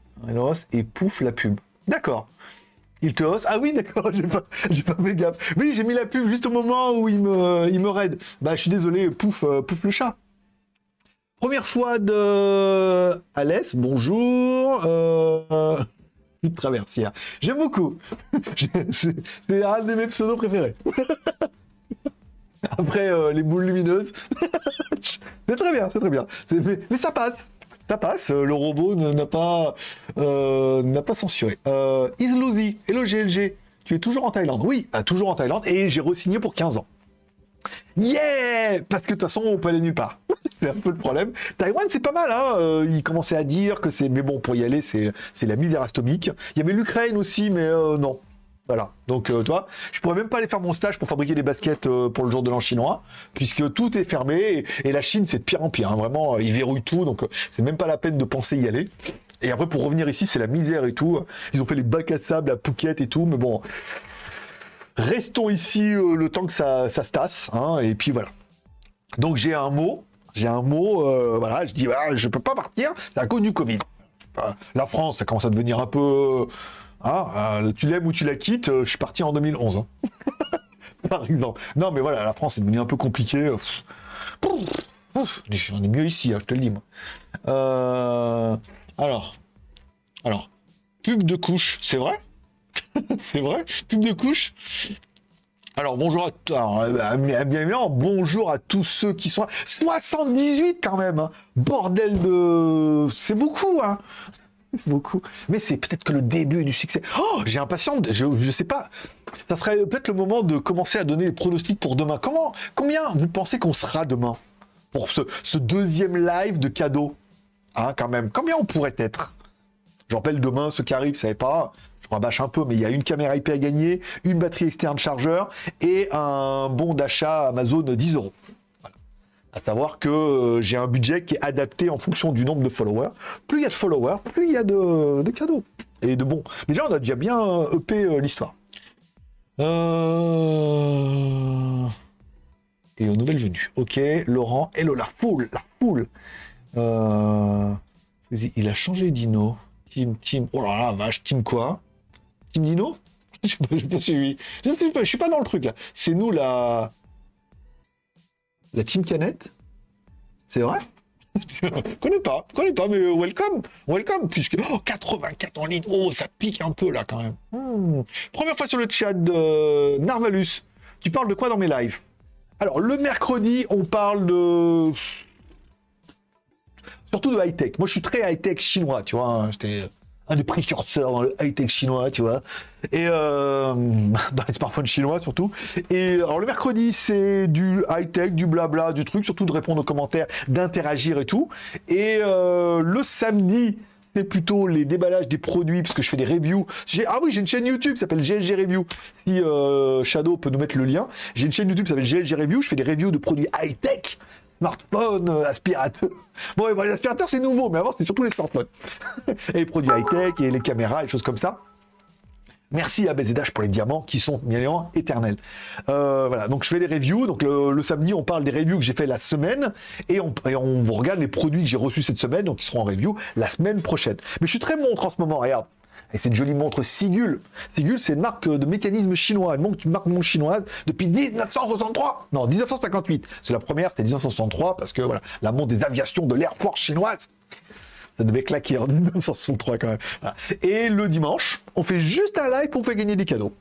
Et pouf, la pub. D'accord. Il te hausse Ah oui, d'accord, j'ai pas, fait gaffe. Oui, j'ai mis la pub juste au moment où il me, il me. Bah, je suis désolé, pouf, euh, pouf le chat. Première fois de Alès, bonjour. Euh... de traversière. J'aime beaucoup. c'est, un de mes pseudos préférés. Après euh, les boules lumineuses. c'est très bien, c'est très bien. mais ça passe ça passe, le robot n'a pas, euh, n'a pas censuré. Euh, hello GLG, tu es toujours en Thaïlande Oui, ah, toujours en Thaïlande, et j'ai re-signé pour 15 ans. Yeah Parce que de toute façon, on peut aller nulle part. c'est un peu le problème. Taïwan, c'est pas mal. Hein euh, ils à dire que c'est... Mais bon, pour y aller, c'est la misère atomique. Il y avait l'Ukraine aussi, mais euh, non. Voilà. Donc, euh, toi, je pourrais même pas aller faire mon stage pour fabriquer des baskets euh, pour le jour de l'an chinois, puisque tout est fermé et, la Chine, c'est de pire en pire. Hein. Vraiment, euh, ils verrouillent tout, donc c'est même pas la peine de penser y aller. Et après, pour revenir ici, c'est la misère et tout. Ils ont fait les bacs à sable à Phuket et tout, mais bon, restons ici le temps que ça, se tasse, hein, et puis voilà. Donc j'ai un mot, j'ai un mot, voilà, je dis, voilà, je peux pas partir, c'est à cause du Covid. La France, ça commence à devenir un peu ah, euh, tu l'aimes ou tu la quittes, euh, je suis parti en 2011. Hein. Par exemple. Non, mais voilà, la France est devenue un peu compliquée. on est mieux ici, hein, je te le dis, moi. Euh, alors, alors, pub de couche, c'est vrai? C'est vrai? Pub de couche? Alors bonjour à alors, évidemment, bonjour à tous ceux qui sont 78 quand même. Hein. Bordel de c'est beaucoup hein. beaucoup. Mais c'est peut-être que le début du succès. Oh, j'ai impatience. Je, je sais pas. Ça serait peut-être le moment de commencer à donner les pronostics pour demain. Comment, combien vous pensez qu'on sera demain pour ce, ce deuxième live de cadeau? Hein, quand même. Combien on pourrait être? Je rappelle demain, ceux qui arrivent, vous savez pas. Je rabâche un peu, mais il y a une caméra IP à gagner, une batterie externe chargeur et un bon d'achat Amazon 10 euros. À savoir que euh, j'ai un budget qui est adapté en fonction du nombre de followers. Plus il y a de followers, plus il y a de, de cadeaux. Et de bons. Déjà, on a déjà bien EP euh, l'histoire. Euh... Et aux nouvelles venues. Ok, Laurent. Hello, la foule, la foule. Il a changé Dino. Team, team. Oh là là, vache, team quoi? Team Dino? Je sais pas, j'ai pas suivi. Je sais pas, je suis pas dans le truc là. C'est nous la. La team Canette C'est vrai? Connais pas, connais pas, mais welcome, welcome, puisque oh, 84 en ligne, oh, ça pique un peu là quand même. Hmm. Première fois sur le chat de Narvalus, tu parles de quoi dans mes lives? Alors, le mercredi, on parle de. Surtout de high-tech. Moi, je suis très high-tech chinois, tu vois. hein. J'étais un des précurseurs dans le high-tech chinois, tu vois. Et euh, dans les smartphones chinois surtout. Et alors le mercredi, c'est du high-tech, du blabla, du truc, surtout de répondre aux commentaires, d'interagir et tout. Et euh, le samedi, c'est plutôt les déballages des produits, parce que je fais des reviews. Ah oui, j'ai une chaîne YouTube qui s'appelle GLG Review. Si euh, Shadow peut nous mettre le lien. J'ai une chaîne YouTube qui s'appelle GLG Review. Je fais des reviews de produits high-tech. Smartphone, euh, aspirateur. Bon, ouais, bon, les aspirateurs, c'est nouveau, mais avant, c'était surtout les smartphones. et les produits high-tech, et les caméras, et les choses comme ça. Merci à BZH pour les diamants qui sont bien éternels. Euh, voilà, donc je fais les reviews. Donc le, samedi, on parle des reviews que j'ai fait la semaine et on, et on vous regarde les produits que j'ai reçus cette semaine, donc ils seront en review la semaine prochaine. Mais je suis très montre en ce moment, regarde. Et c'est une jolie montre Sigul. Sigul, c'est une marque de mécanisme chinois, une montre, une marque montre chinoise depuis 1963. Non, 1958. C'est la première, c'était 1963 parce que voilà, la montre des aviations de l'Air Force chinoise. Ça devait claquer en 1963 quand même. Et le dimanche, on fait juste un live pour faire gagner des cadeaux.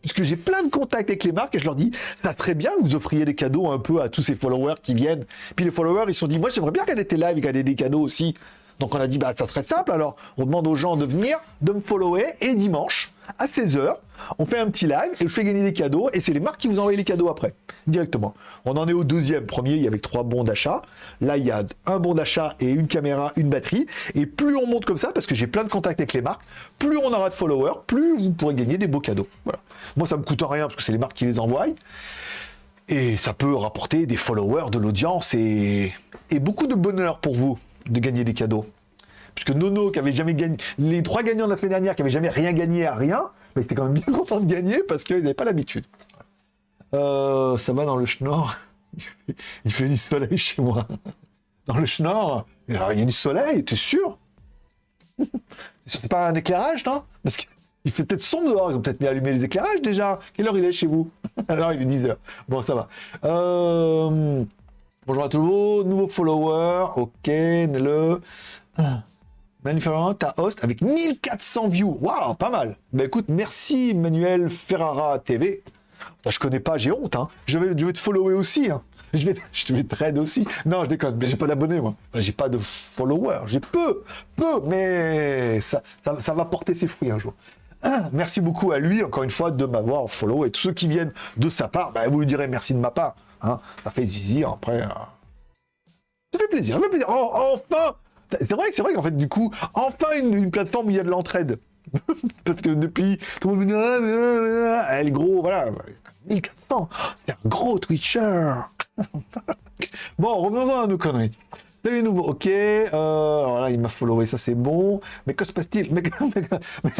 Puisque j'ai plein de contacts avec les marques et je leur dis, ça serait bien vous offriez des cadeaux un peu à tous ces followers qui viennent. Puis les followers, ils se sont dit, moi j'aimerais bien regarder tes lives et gagner des cadeaux aussi. Donc on a dit, bah ça serait simple alors. On demande aux gens de venir, de me follower et dimanche, à 16h, on fait un petit live et je fais gagner des cadeaux et c'est les marques qui vous envoient les cadeaux après, directement. On en est au deuxième. Premier, il y avait trois bons d'achat. Là, il y a un bon d'achat et une caméra, une batterie. Et plus on monte comme ça, parce que j'ai plein de contacts avec les marques, plus on aura de followers, plus vous pourrez gagner des beaux cadeaux. Voilà. Moi, ça me coûte rien parce que c'est les marques qui les envoient. Et ça peut rapporter des followers, de l'audience et, et beaucoup de bonheur pour vous de gagner des cadeaux. Puisque Nono, qui avait jamais gagné, les trois gagnants de la semaine dernière, qui avaient jamais rien gagné à rien, ils étaient quand même bien contents de gagner parce qu'ils n'avaient pas l'habitude. Euh, ça va dans le schnorr. Il fait, du soleil chez moi. Dans le schnorr, il y a du soleil, t'es sûr? C'est pas un éclairage, non? Parce qu'il fait peut-être sombre dehors, ils ont peut-être mis allumer les éclairages déjà. Quelle heure il est chez vous? Alors il est 10h. Bon, ça va. Euh, Bonjour à tous vos nouveaux followers. Ok, le. Manufacturant, ta host avec 1400 views. Waouh, pas mal. Bah écoute, merci Manuel Ferrara TV. Bah, je connais pas, j'ai honte. Hein. Je, vais, je vais te follower aussi. Hein. Je vais, je vais te aussi. Non, je déconne, mais j'ai pas d'abonnés moi. J'ai pas de followers. J'ai peu, peu, mais ça, ça, va porter ses fruits un jour. Merci beaucoup à lui, encore une fois, de m'avoir follow. Et tous ceux qui viennent de sa part, bah, vous lui direz merci de ma part. Hein. Ça fait zizi après. euh, Ça fait plaisir, ça fait plaisir. Oh, enfin C'est vrai que c'est vrai qu'en fait, du coup, enfin une, plateforme où il y a de l'entraide. Parce que depuis, tout le monde me dit, ah, ah, ah, elle gros, voilà. 1400, c'est un gros Twitcher. bon, revenons à nos conneries. Salut les nouveaux, ok. Euh, il m'a followé, ça c'est bon. Mais que se passe-t-il? Mais, mais, mais,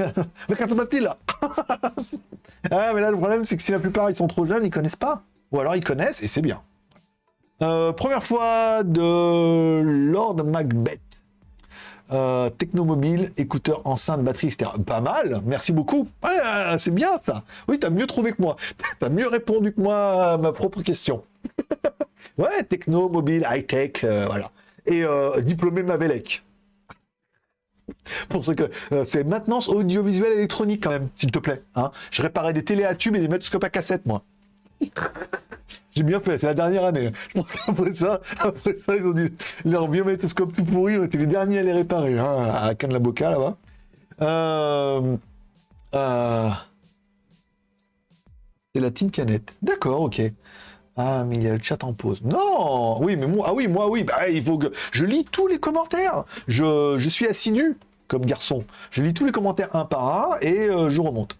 mais qu'en se passe-t-il mais là, le problème, c'est que si la plupart ils sont trop jeunes, ils connaissent pas. Ou alors ils connaissent et c'est bien. Euh, première fois de Lord Macbeth. Euh, technomobile, écouteur, enceinte, batterie, etc. Pas mal, merci beaucoup. Euh, c'est bien ça. Oui, t'as mieux trouvé que moi. T'as mieux répondu que moi à ma propre question. ouais, techno, mobile, high-tech, voilà. Et euh, diplômé Mavelec. Pour ce que c'est maintenance audiovisuelle électronique quand même, s'il te plaît. Hein. Je réparais des télé à tubes et des magnétoscopes à cassette, moi. J'ai bien fait, c'est la dernière année. Je pense qu'après ça, après ça, ils ont dû leur biométoscope tout pourri, on était les derniers à les réparer, hein, à Cannes la Boca là-bas. Euh, euh, c'est la team canette. D'accord, ok. Ah, mais il y a le chat en pause. Non Oui, mais moi, ah oui, moi, oui, bah, il faut que... Je lis tous les commentaires. Je, je suis assidu comme garçon. Je lis tous les commentaires un par un et euh, je remonte.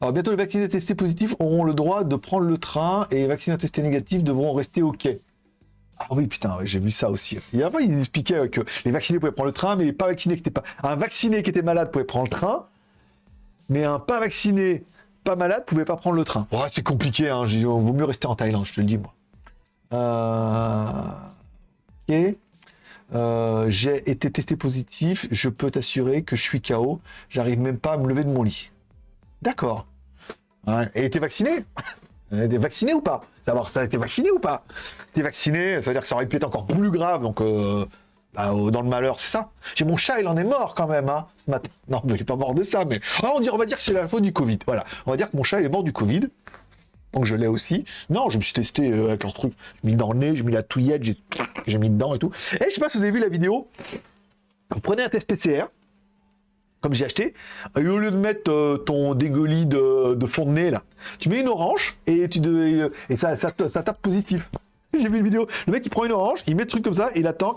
Alors, bientôt, les vaccinés testés positifs auront le droit de prendre le train et les vaccinés testés négatifs devront rester au quai. Ah oui, putain, j'ai vu ça aussi. Il y a pas, il expliquait que les vaccinés pouvaient prendre le train, mais pas vaccinés qui pas. Un vacciné qui était malade pouvait prendre le train, mais un pas vacciné pas malade pouvait pas prendre le train. C'est compliqué, hein. Il vaut mieux rester en Thaïlande, je te le dis, moi. Euh... Ok. Euh, j'ai été testé positif, je peux t'assurer que je suis KO, j'arrive même pas à me lever de mon lit. D'accord. Ouais. Et t'es vacciné? T'es vacciné ou pas? Savoir ça été vacciné ou pas? T'es vacciné, ça veut dire que ça aurait pu être encore plus grave, donc euh, bah, dans le malheur, c'est ça. J'ai mon chat, il en est mort quand même, hein, ce matin. Non, mais il est pas mort de ça, mais ah, on, dit, on va dire que c'est la faute du Covid. Voilà, on va dire que mon chat il est mort du Covid. Donc je l'ai aussi. Non, je me suis testé euh, avec leur truc. J'ai mis dans le nez, j'ai mis la touillette, j'ai mis dedans et tout. Et je sais pas si vous avez vu la vidéo. Vous prenez un test PCR, comme j'ai acheté, et au lieu de mettre euh, ton dégueulis de, fond de nez là, tu mets une orange et tu et ça, ça, ça tape positif. J'ai vu une vidéo. Le mec il prend une orange, il met le truc comme ça et il attend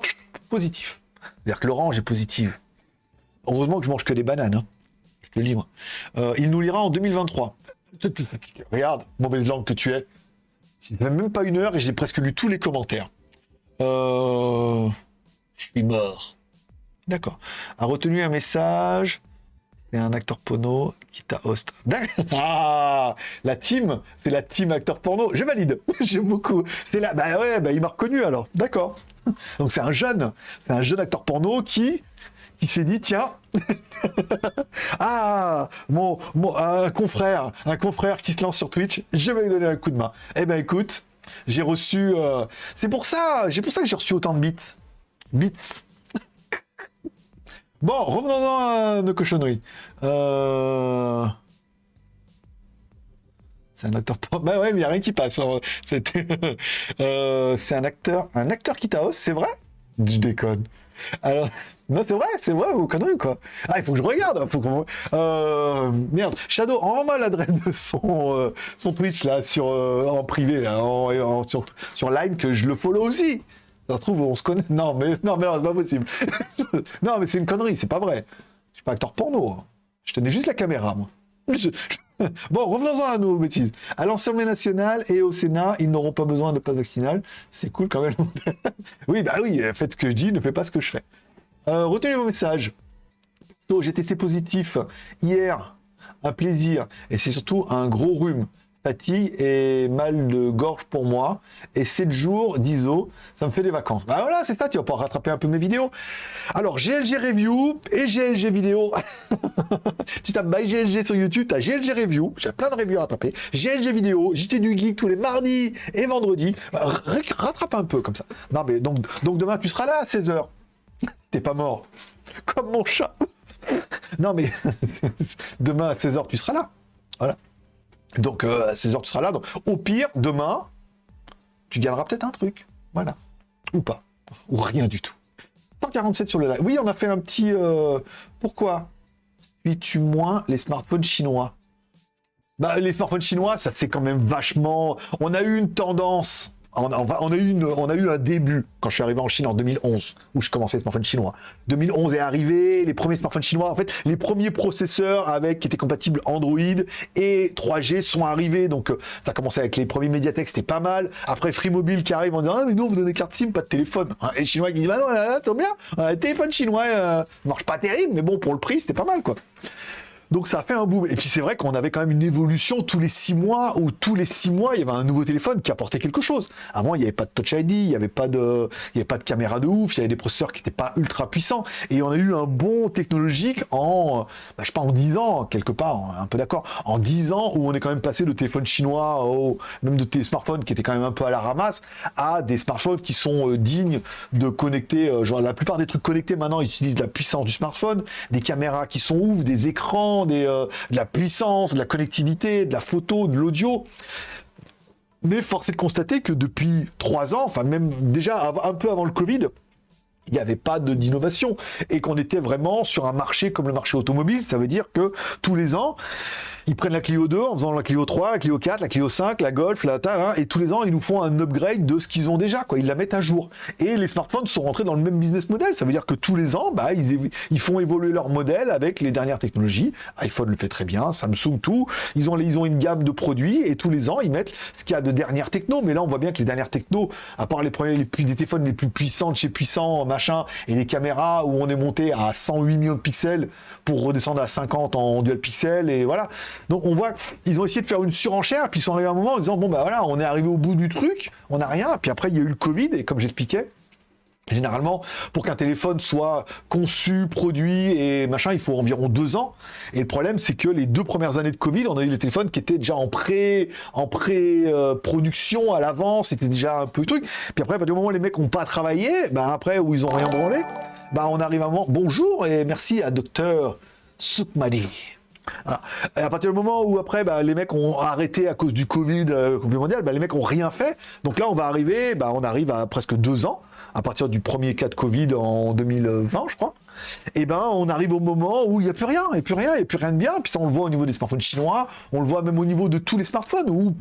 positif. C'est-à-dire que l'orange est positive. Heureusement que je mange que des bananes. Hein. Je te le livre. Euh, il nous lira en 2023. Regarde, mauvaise langue que tu es. J'ai même pas une heure et j'ai presque lu tous les commentaires. Euh... Je suis mort. D'accord. A retenu un message. C'est un acteur porno qui t'a host. Ah, la team, c'est la team acteur porno. Je valide. J'aime beaucoup. C'est là. Bah ouais, bah il m'a reconnu alors. D'accord. Donc c'est un jeune, c'est un jeune acteur porno qui qui s'est dit tiens ah mon, mon un confrère un confrère qui se lance sur Twitch je vais lui donner un coup de main eh ben écoute j'ai reçu euh, c'est pour ça j'ai pour ça que j'ai reçu autant de bits bits bon revenons à nos cochonneries euh... C'est un acteur. Bah ouais, mais n'y a rien qui passe. Hein. Euh, c'est un acteur. Un acteur qui t'ose, c'est vrai? Je déconne. Alors. Non, c'est vrai, c'est vrai, vous conneries quoi? Ah, il faut que je regarde. Hein, faut euh, merde, Shadow, envoie-moi l'adresse de son, son Twitch là, sur, en privé, là, sur, sur Line, que je le follow aussi. Ça trouve, on se connaît. Non, mais non, mais non, c'est pas possible. non, mais c'est une connerie, c'est pas vrai. Je suis pas acteur porno. Hein. Je tenais juste la caméra, moi. bon, revenons-en à nos bêtises. À l'Assemblée nationale et au Sénat, ils n'auront pas besoin de passe vaccinal. C'est cool quand même. oui, bah oui, faites ce que je dis, ne faites pas ce que je fais. Euh, retenez vos messages. J'ai testé positif hier, un plaisir, et c'est surtout un gros rhume fatigue et mal de gorge pour moi. Et 7 jours d'ISO, ça me fait des vacances. Bah voilà, c'est ça, tu vas pouvoir rattraper un peu mes vidéos. Alors, GLG Review et GLG Vidéo. tu tapes by GLG sur YouTube, tu as GLG Review, j'ai plein de reviews à rattraper. GLG Vidéo, JT du Geek tous les mardis et vendredis. Bah, rattrape un peu comme ça. Non, mais donc, donc demain, tu seras là à 16h. T'es pas mort. Comme mon chat. non, mais demain à 16h, tu seras là. Voilà. Donc euh, à 16h, tu seras là. Au pire, demain, tu gagneras peut-être un truc. Voilà. Ou pas. Ou rien du tout. 147 sur le live. Oui, on a fait un petit... Euh, pourquoi Suis-tu moins les smartphones chinois? Bah, les smartphones chinois, ça c'est quand même vachement... On a eu une tendance on a, eu un début quand je suis arrivé en Chine en 2011, où je commençais les smartphones chinois. 2011 est arrivé, les premiers smartphones chinois, en fait, les premiers processeurs avec qui étaient compatibles Android et 3G sont arrivés. Donc, euh, ça a commencé avec les premiers Mediatek, c'était pas mal. Après, Free Mobile qui arrive en disant, ah, mais nous, vous donne des SIM, pas de téléphone. Hein, et les Chinois qui disent, bah non, là, là, bien, un téléphone chinois, euh, marche pas terrible, mais bon, pour le prix, c'était pas mal, quoi. Donc ça fait un boom. Et puis c'est vrai qu'on avait quand même une évolution tous les six mois, où tous les six mois, il y avait un nouveau téléphone qui apportait quelque chose. Avant, il n'y avait pas de Touch ID, il n'y avait pas de, avait pas de caméra de ouf, il y avait des processeurs qui n'étaient pas ultra puissants. Et on a eu un bon technologique en, bah, je sais en 10 ans, quelque part, un peu d'accord, en 10 ans où on est quand même passé de téléphone chinois au, même de smartphones qui étaient quand même un peu à la ramasse, à des smartphones qui sont euh, dignes de connecter, euh, genre la plupart des trucs connectés maintenant ils utilisent la puissance du smartphone, des caméras qui sont ouf, des écrans, euh, de la puissance, de la connectivité, de la photo, de l'audio. Mais force est de constater que depuis trois ans, enfin même déjà un peu avant le Covid, il n'y avait pas d'innovation et qu'on était vraiment sur un marché comme le marché automobile. Ça veut dire que tous les ans, ils prennent la Clio 2 en faisant la Clio 3, la Clio 4, la Clio 5, la Golf, la Tal, hein, et tous les ans, ils nous font un upgrade de ce qu'ils ont déjà, quoi. Ils la mettent à jour. Et les smartphones sont rentrés dans le même business model. Ça veut dire que tous les ans, bah, ils, font évoluer leur modèle avec les dernières technologies. iPhone le fait très bien, Samsung tout. Ils ont, une gamme de produits et tous les ans, ils mettent ce qu'il y a de dernières techno. Mais là, on voit bien que les dernières techno, à part les premiers, les, les téléphones les plus puissants de chez puissants, et les caméras où on est monté à 108 millions de pixels pour redescendre à 50 en dual pixel et voilà. Donc on voit, ils ont essayé de faire une surenchère, puis ils sont arrivés à un moment en disant bon bah voilà, on est arrivé au bout du truc, on n'a rien, puis après il y a eu le Covid et comme j'expliquais, Généralement, pour qu'un téléphone soit conçu, produit et machin, il faut environ deux ans. Et le problème, c'est que les deux premières années de Covid, on a eu les téléphones qui étaient déjà en pré, en pré-production à l'avance, c'était déjà un peu le truc. Puis après, partir du moment où les mecs n'ont pas travaillé, ben après, où ils ont rien branlé, ben on arrive à un moment, bonjour et merci à docteur Soukmadi. Et à partir du moment où après bah, les mecs ont arrêté à cause du Covid, euh, mondial, bah, les mecs ont rien fait. Donc là on va arriver, bah, on arrive à presque deux ans, à partir du premier cas de Covid en 2020 je crois. Et ben on arrive au moment où il n'y a plus rien, et plus rien, et plus rien de bien. Puis ça on le voit au niveau des smartphones chinois, on le voit même au niveau de tous les smartphones où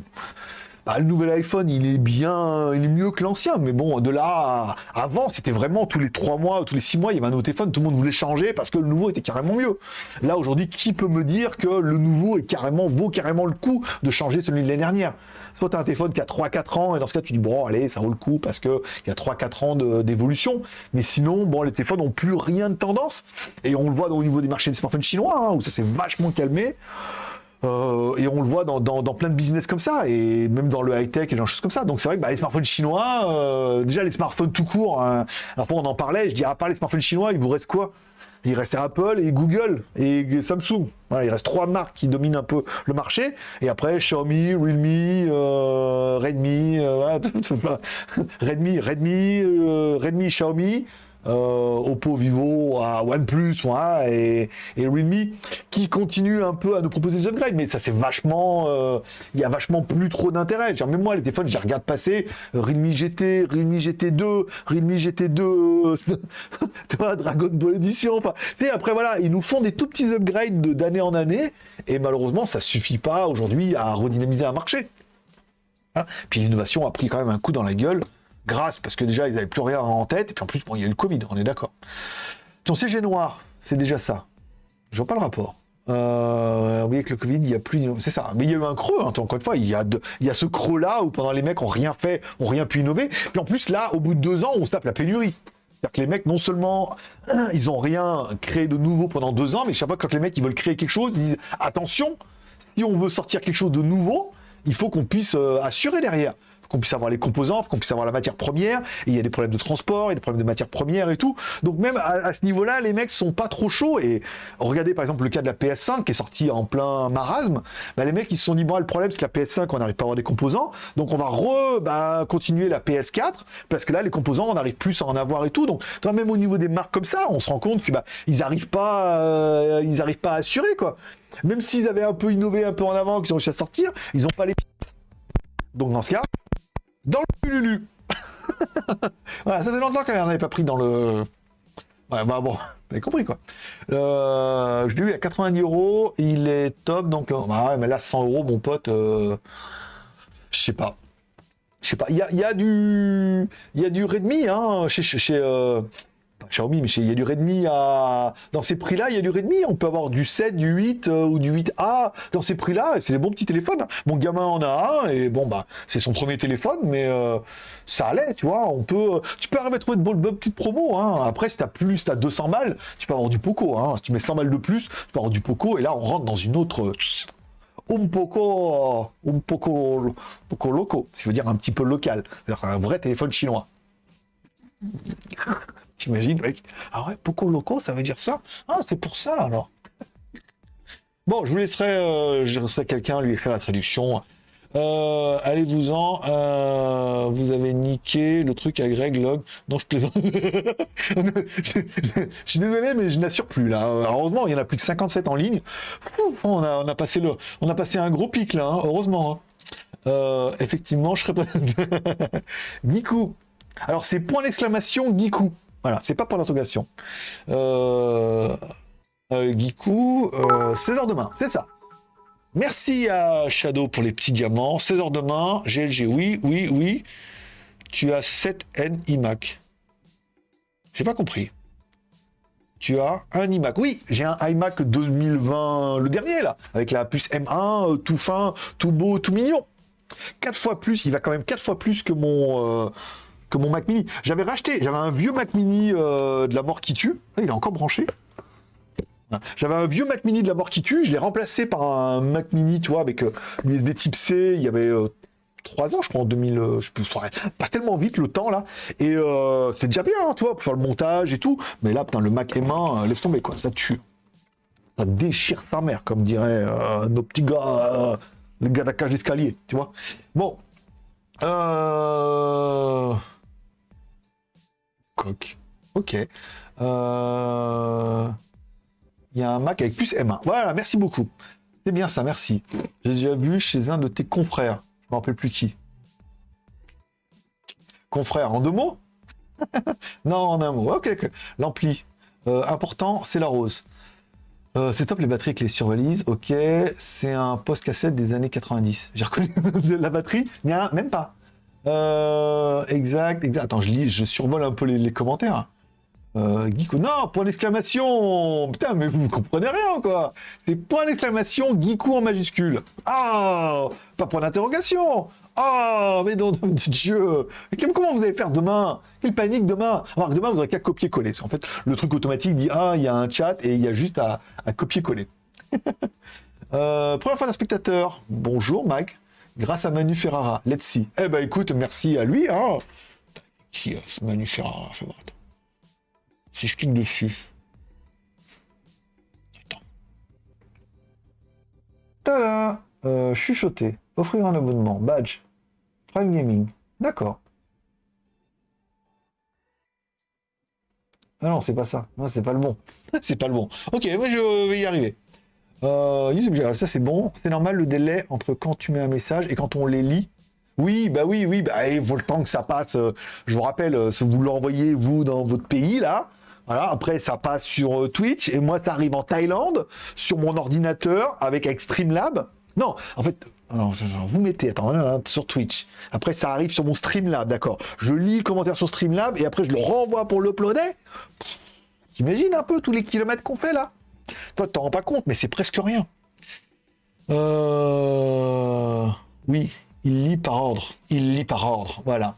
bah, le nouvel iPhone, il est bien, il est mieux que l'ancien. Mais bon, de là, avant, c'était vraiment tous les trois mois, tous les six mois, il y avait un nouveau téléphone, tout le monde voulait changer parce que le nouveau était carrément mieux. Là, aujourd'hui, qui peut me dire que le nouveau est carrément, vaut carrément le coup de changer celui de l'année dernière? Soit tu un téléphone qui a 3-4 ans, et dans ce cas, tu dis, bon, allez, ça vaut le coup parce qu'il y a 3-4 ans d'évolution. Mais sinon, bon, les téléphones n'ont plus rien de tendance. Et on le voit au niveau des marchés des smartphones chinois, hein, où ça s'est vachement calmé. Euh, et on le voit dans, plein de business comme ça, et même dans le high-tech et des choses comme ça. Donc c'est vrai que bah, les smartphones chinois, euh, déjà les smartphones tout court, hein, alors on en parlait, je dis à part les smartphones chinois, il vous reste quoi? Il reste Apple et Google et Samsung. il reste trois marques qui dominent un peu le marché. Et après, Xiaomi, Realme, euh, Redmi, Redmi, Redmi, Redmi, Xiaomi, euh, Oppo, Vivo, à OnePlus et, et Realme, qui continuent un peu à nous proposer des upgrades, mais ça c'est vachement, euh, il y a vachement plus trop d'intérêt. Même moi, les téléphones, je regarde passer Realme GT, Realme GT2, Realme GT2, tu Dragon Ball Edition. Enfin, après voilà, ils nous font des tout petits upgrades d'année en année, et malheureusement, ça suffit pas aujourd'hui à redynamiser un marché. Hein? Puis l'innovation a pris quand même un coup dans la gueule grâce, parce que déjà, ils n'avaient plus rien en tête, et puis en plus, bon, il y a eu le Covid, on est d'accord. Ton CG noir, c'est déjà ça. Je vois pas le rapport. Euh, voyez que le Covid, il y a plus, c'est ça. Mais il y a eu un creux, hein, encore une fois, il y a, il y a ce creux-là où pendant les mecs ont rien fait, ont rien pu innover. Puis en plus, là, au bout de deux ans, on se tape la pénurie. C'est-à-dire que les mecs, non seulement ils ont rien créé de nouveau pendant deux ans, mais chaque fois quand les mecs ils veulent créer quelque chose, ils disent attention, si on veut sortir quelque chose de nouveau, il faut qu'on puisse euh, assurer derrière qu'on puisse avoir les composants, qu'on puisse avoir la matière première, il y a des problèmes de transport, il y a des problèmes de matière première et tout. Donc même à, ce niveau-là, les mecs sont pas trop chauds, et regardez par exemple le cas de la PS5 qui est sortie en plein marasme, bah, les mecs ils se sont dit, bon le problème c'est que la PS5 on n'arrive pas à avoir des composants, donc on va re, bah, continuer la PS4, parce que là les composants on n'arrive plus à en avoir et tout, donc même au niveau des marques comme ça, on se rend compte que bah, ils n'arrivent pas, euh, ils arrivent pas à assurer quoi. Même s'ils avaient un peu innové un peu en avant, qu'ils ont réussi à sortir, ils n'ont pas les pièces. Donc dans ce cas, dans le Lulu. voilà, ça fait longtemps qu'elle n'en avait pas pris dans le... Ouais, bah bon, t'avez compris quoi. Euh, je l'ai eu à 90 euros, il est top, donc... Bah ouais, mais là, 100 euros, mon pote, euh, je sais pas. Je sais pas, il y a, y a, du... Il y a du Redmi, hein, chez... chez euh, Xiaomi, mais il y a du Redmi à... Dans ces prix-là, il y a du Redmi. On peut avoir du 7, du 8 euh, ou du 8A dans ces prix-là. C'est les bons petits téléphones. Mon gamin en a un et bon, bah, c'est son premier téléphone, mais euh, ça allait, tu vois. On peut... Tu peux arriver à trouver de bonnes, petites promos. Hein. Après, si t'as plus, t'as 200 balles, tu peux avoir du Poco. Hein. Si tu mets 100 balles de plus, tu peux avoir du Poco. Et là, on rentre dans une autre... Un poco, un poco, poco loco, ce qui veut dire un petit peu local, un vrai téléphone chinois. T'imagines, mec Ah ouais, Poco Loco, ça veut dire ça? Ah, c'est pour ça, alors. Bon, je vous laisserai, euh, je laisserai quelqu'un lui écrire la traduction. Euh, Allez-vous-en. Euh, vous avez niqué le truc à Greg Log. Non, je plaisante. je, suis désolé, mais je n'assure plus là. Heureusement, il y en a plus que 57 en ligne. on, a, passé le, on a passé un gros pic là. Hein, heureusement. Hein. Effectivement, je serais pas... Giku. Alors, c'est point d'exclamation Giku. Voilà, c'est pas point d'interrogation. Euh... euh Giku, 16h demain, c'est ça. Merci à Shadow pour les petits diamants. 16h demain, GLG, oui, oui, oui. Tu as 7N iMac. J'ai pas compris. Tu as un iMac. Oui, j'ai un iMac 2020, le dernier là, avec la puce M1, euh, tout fin, tout beau, tout mignon. 4 fois plus, il va quand même 4 fois plus que mon, euh, mon Mac mini. J'avais racheté, j'avais un vieux Mac mini euh, de la mort qui tue. Ah, il est encore branché. J'avais un vieux Mac mini de la mort qui tue, je l'ai remplacé par un Mac mini, tu vois, avec euh, l'USB type C, il y avait euh, 3 ans, je crois, en 2000, euh, je peux, passe tellement vite le temps là, et euh, c'est déjà bien, hein, tu vois, pour faire le montage et tout, mais là, putain, le Mac M1, laisse tomber, quoi, ça tue. Ça déchire sa mère, comme dirait nos petits gars, les gars de la cage d'escalier, tu vois. Bon. Euh... Coq. Ok. Euh il y a un Mac avec plus M1. Voilà, merci beaucoup. C'est bien ça, merci. J'ai déjà vu chez un de tes confrères. Je me rappelle plus qui. Confrère, en deux mots? Non, en un mot. Ok, ok. L'ampli. Euh, important, c'est la rose. Euh, c'est top les batteries avec les survalises. Ok, c'est un post cassette des années 90. J'ai reconnu la batterie. Il même pas. Euh, exact, exact. Attends, je lis, je survole un peu les commentaires. Euh, non, point d'exclamation Putain, mais vous ne comprenez rien, quoi C'est point d'exclamation, Geekou en majuscule. Ah Pas point d'interrogation Ah Mais non, Dieu Comment vous allez faire demain? Quelle panique demain Alors, demain, vous n'aurez qu'à copier-coller. En fait, le truc automatique dit, ah, il y a un chat et il y a juste à, copier-coller. euh, première fois d'un spectateur. Bonjour, Mike. Grâce à Manu Ferrara. Let's see. Eh ben, écoute, merci à lui, hein Qui est Manu Ferrara si je clique dessus. Attends. Tada euh, Chuchoter. Offrir un abonnement. Badge. Prime Gaming. D'accord. Ah non, c'est pas ça. Non, c'est pas le bon. c'est pas le bon. Ok, moi je vais y arriver. Euh, YouTube, ça c'est bon. C'est normal le délai entre quand tu mets un message et quand on les lit? Oui, bah oui, oui, bah, il faut le temps que ça passe. Euh, je vous rappelle, euh, vous l'envoyez, vous, dans votre pays, là, voilà, après, ça passe sur euh, Twitch, et moi, ça arrive en Thaïlande, sur mon ordinateur, avec, Streamlab. Non, en fait, vous mettez, attends, sur Twitch. Après, ça arrive sur mon Streamlab, d'accord. Je lis le commentaire sur Streamlab, et après, je le renvoie pour l'uploader. T'imagines un peu tous les kilomètres qu'on fait, là? Toi, t'en rends pas compte, mais c'est presque rien. Euh... Oui, il lit par ordre. Il lit par ordre, voilà.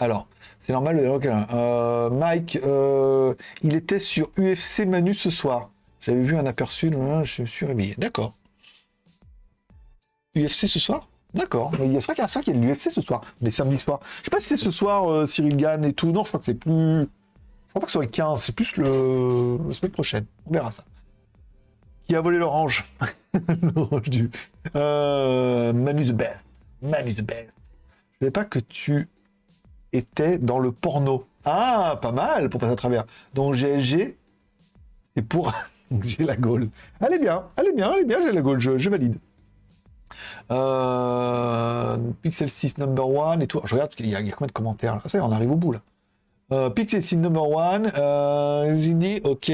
Alors, c'est normal. Euh, Mike, euh, il était sur UFC Manu ce soir. J'avais vu un aperçu, je suis réveillé. D'accord. UFC ce soir? D'accord. Il y a ça qu'il y a de l'UFC ce soir, les samedis soirs. Je sais pas si c'est ce soir Cyril Gann et tout. Non, je crois que c'est plus. Je crois pas que ce soit le 15, c'est plus le... la semaine prochaine. On verra ça. Qui a volé l'orange? L'orange du. Manu the best. Manu the best. Je savais pas que tu était dans le porno. Ah, pas mal pour passer à travers. Donc GLG, et pour j'ai la Gaule. Allez bien, allez bien, allez bien, j'ai la Gaule, je, valide. Euh, Pixel 6 number one et tout. Je regarde, il y, a, combien de commentaires. Ça y on arrive au bout là. Euh, Pixel 6 number one, euh, j'ai dit ok,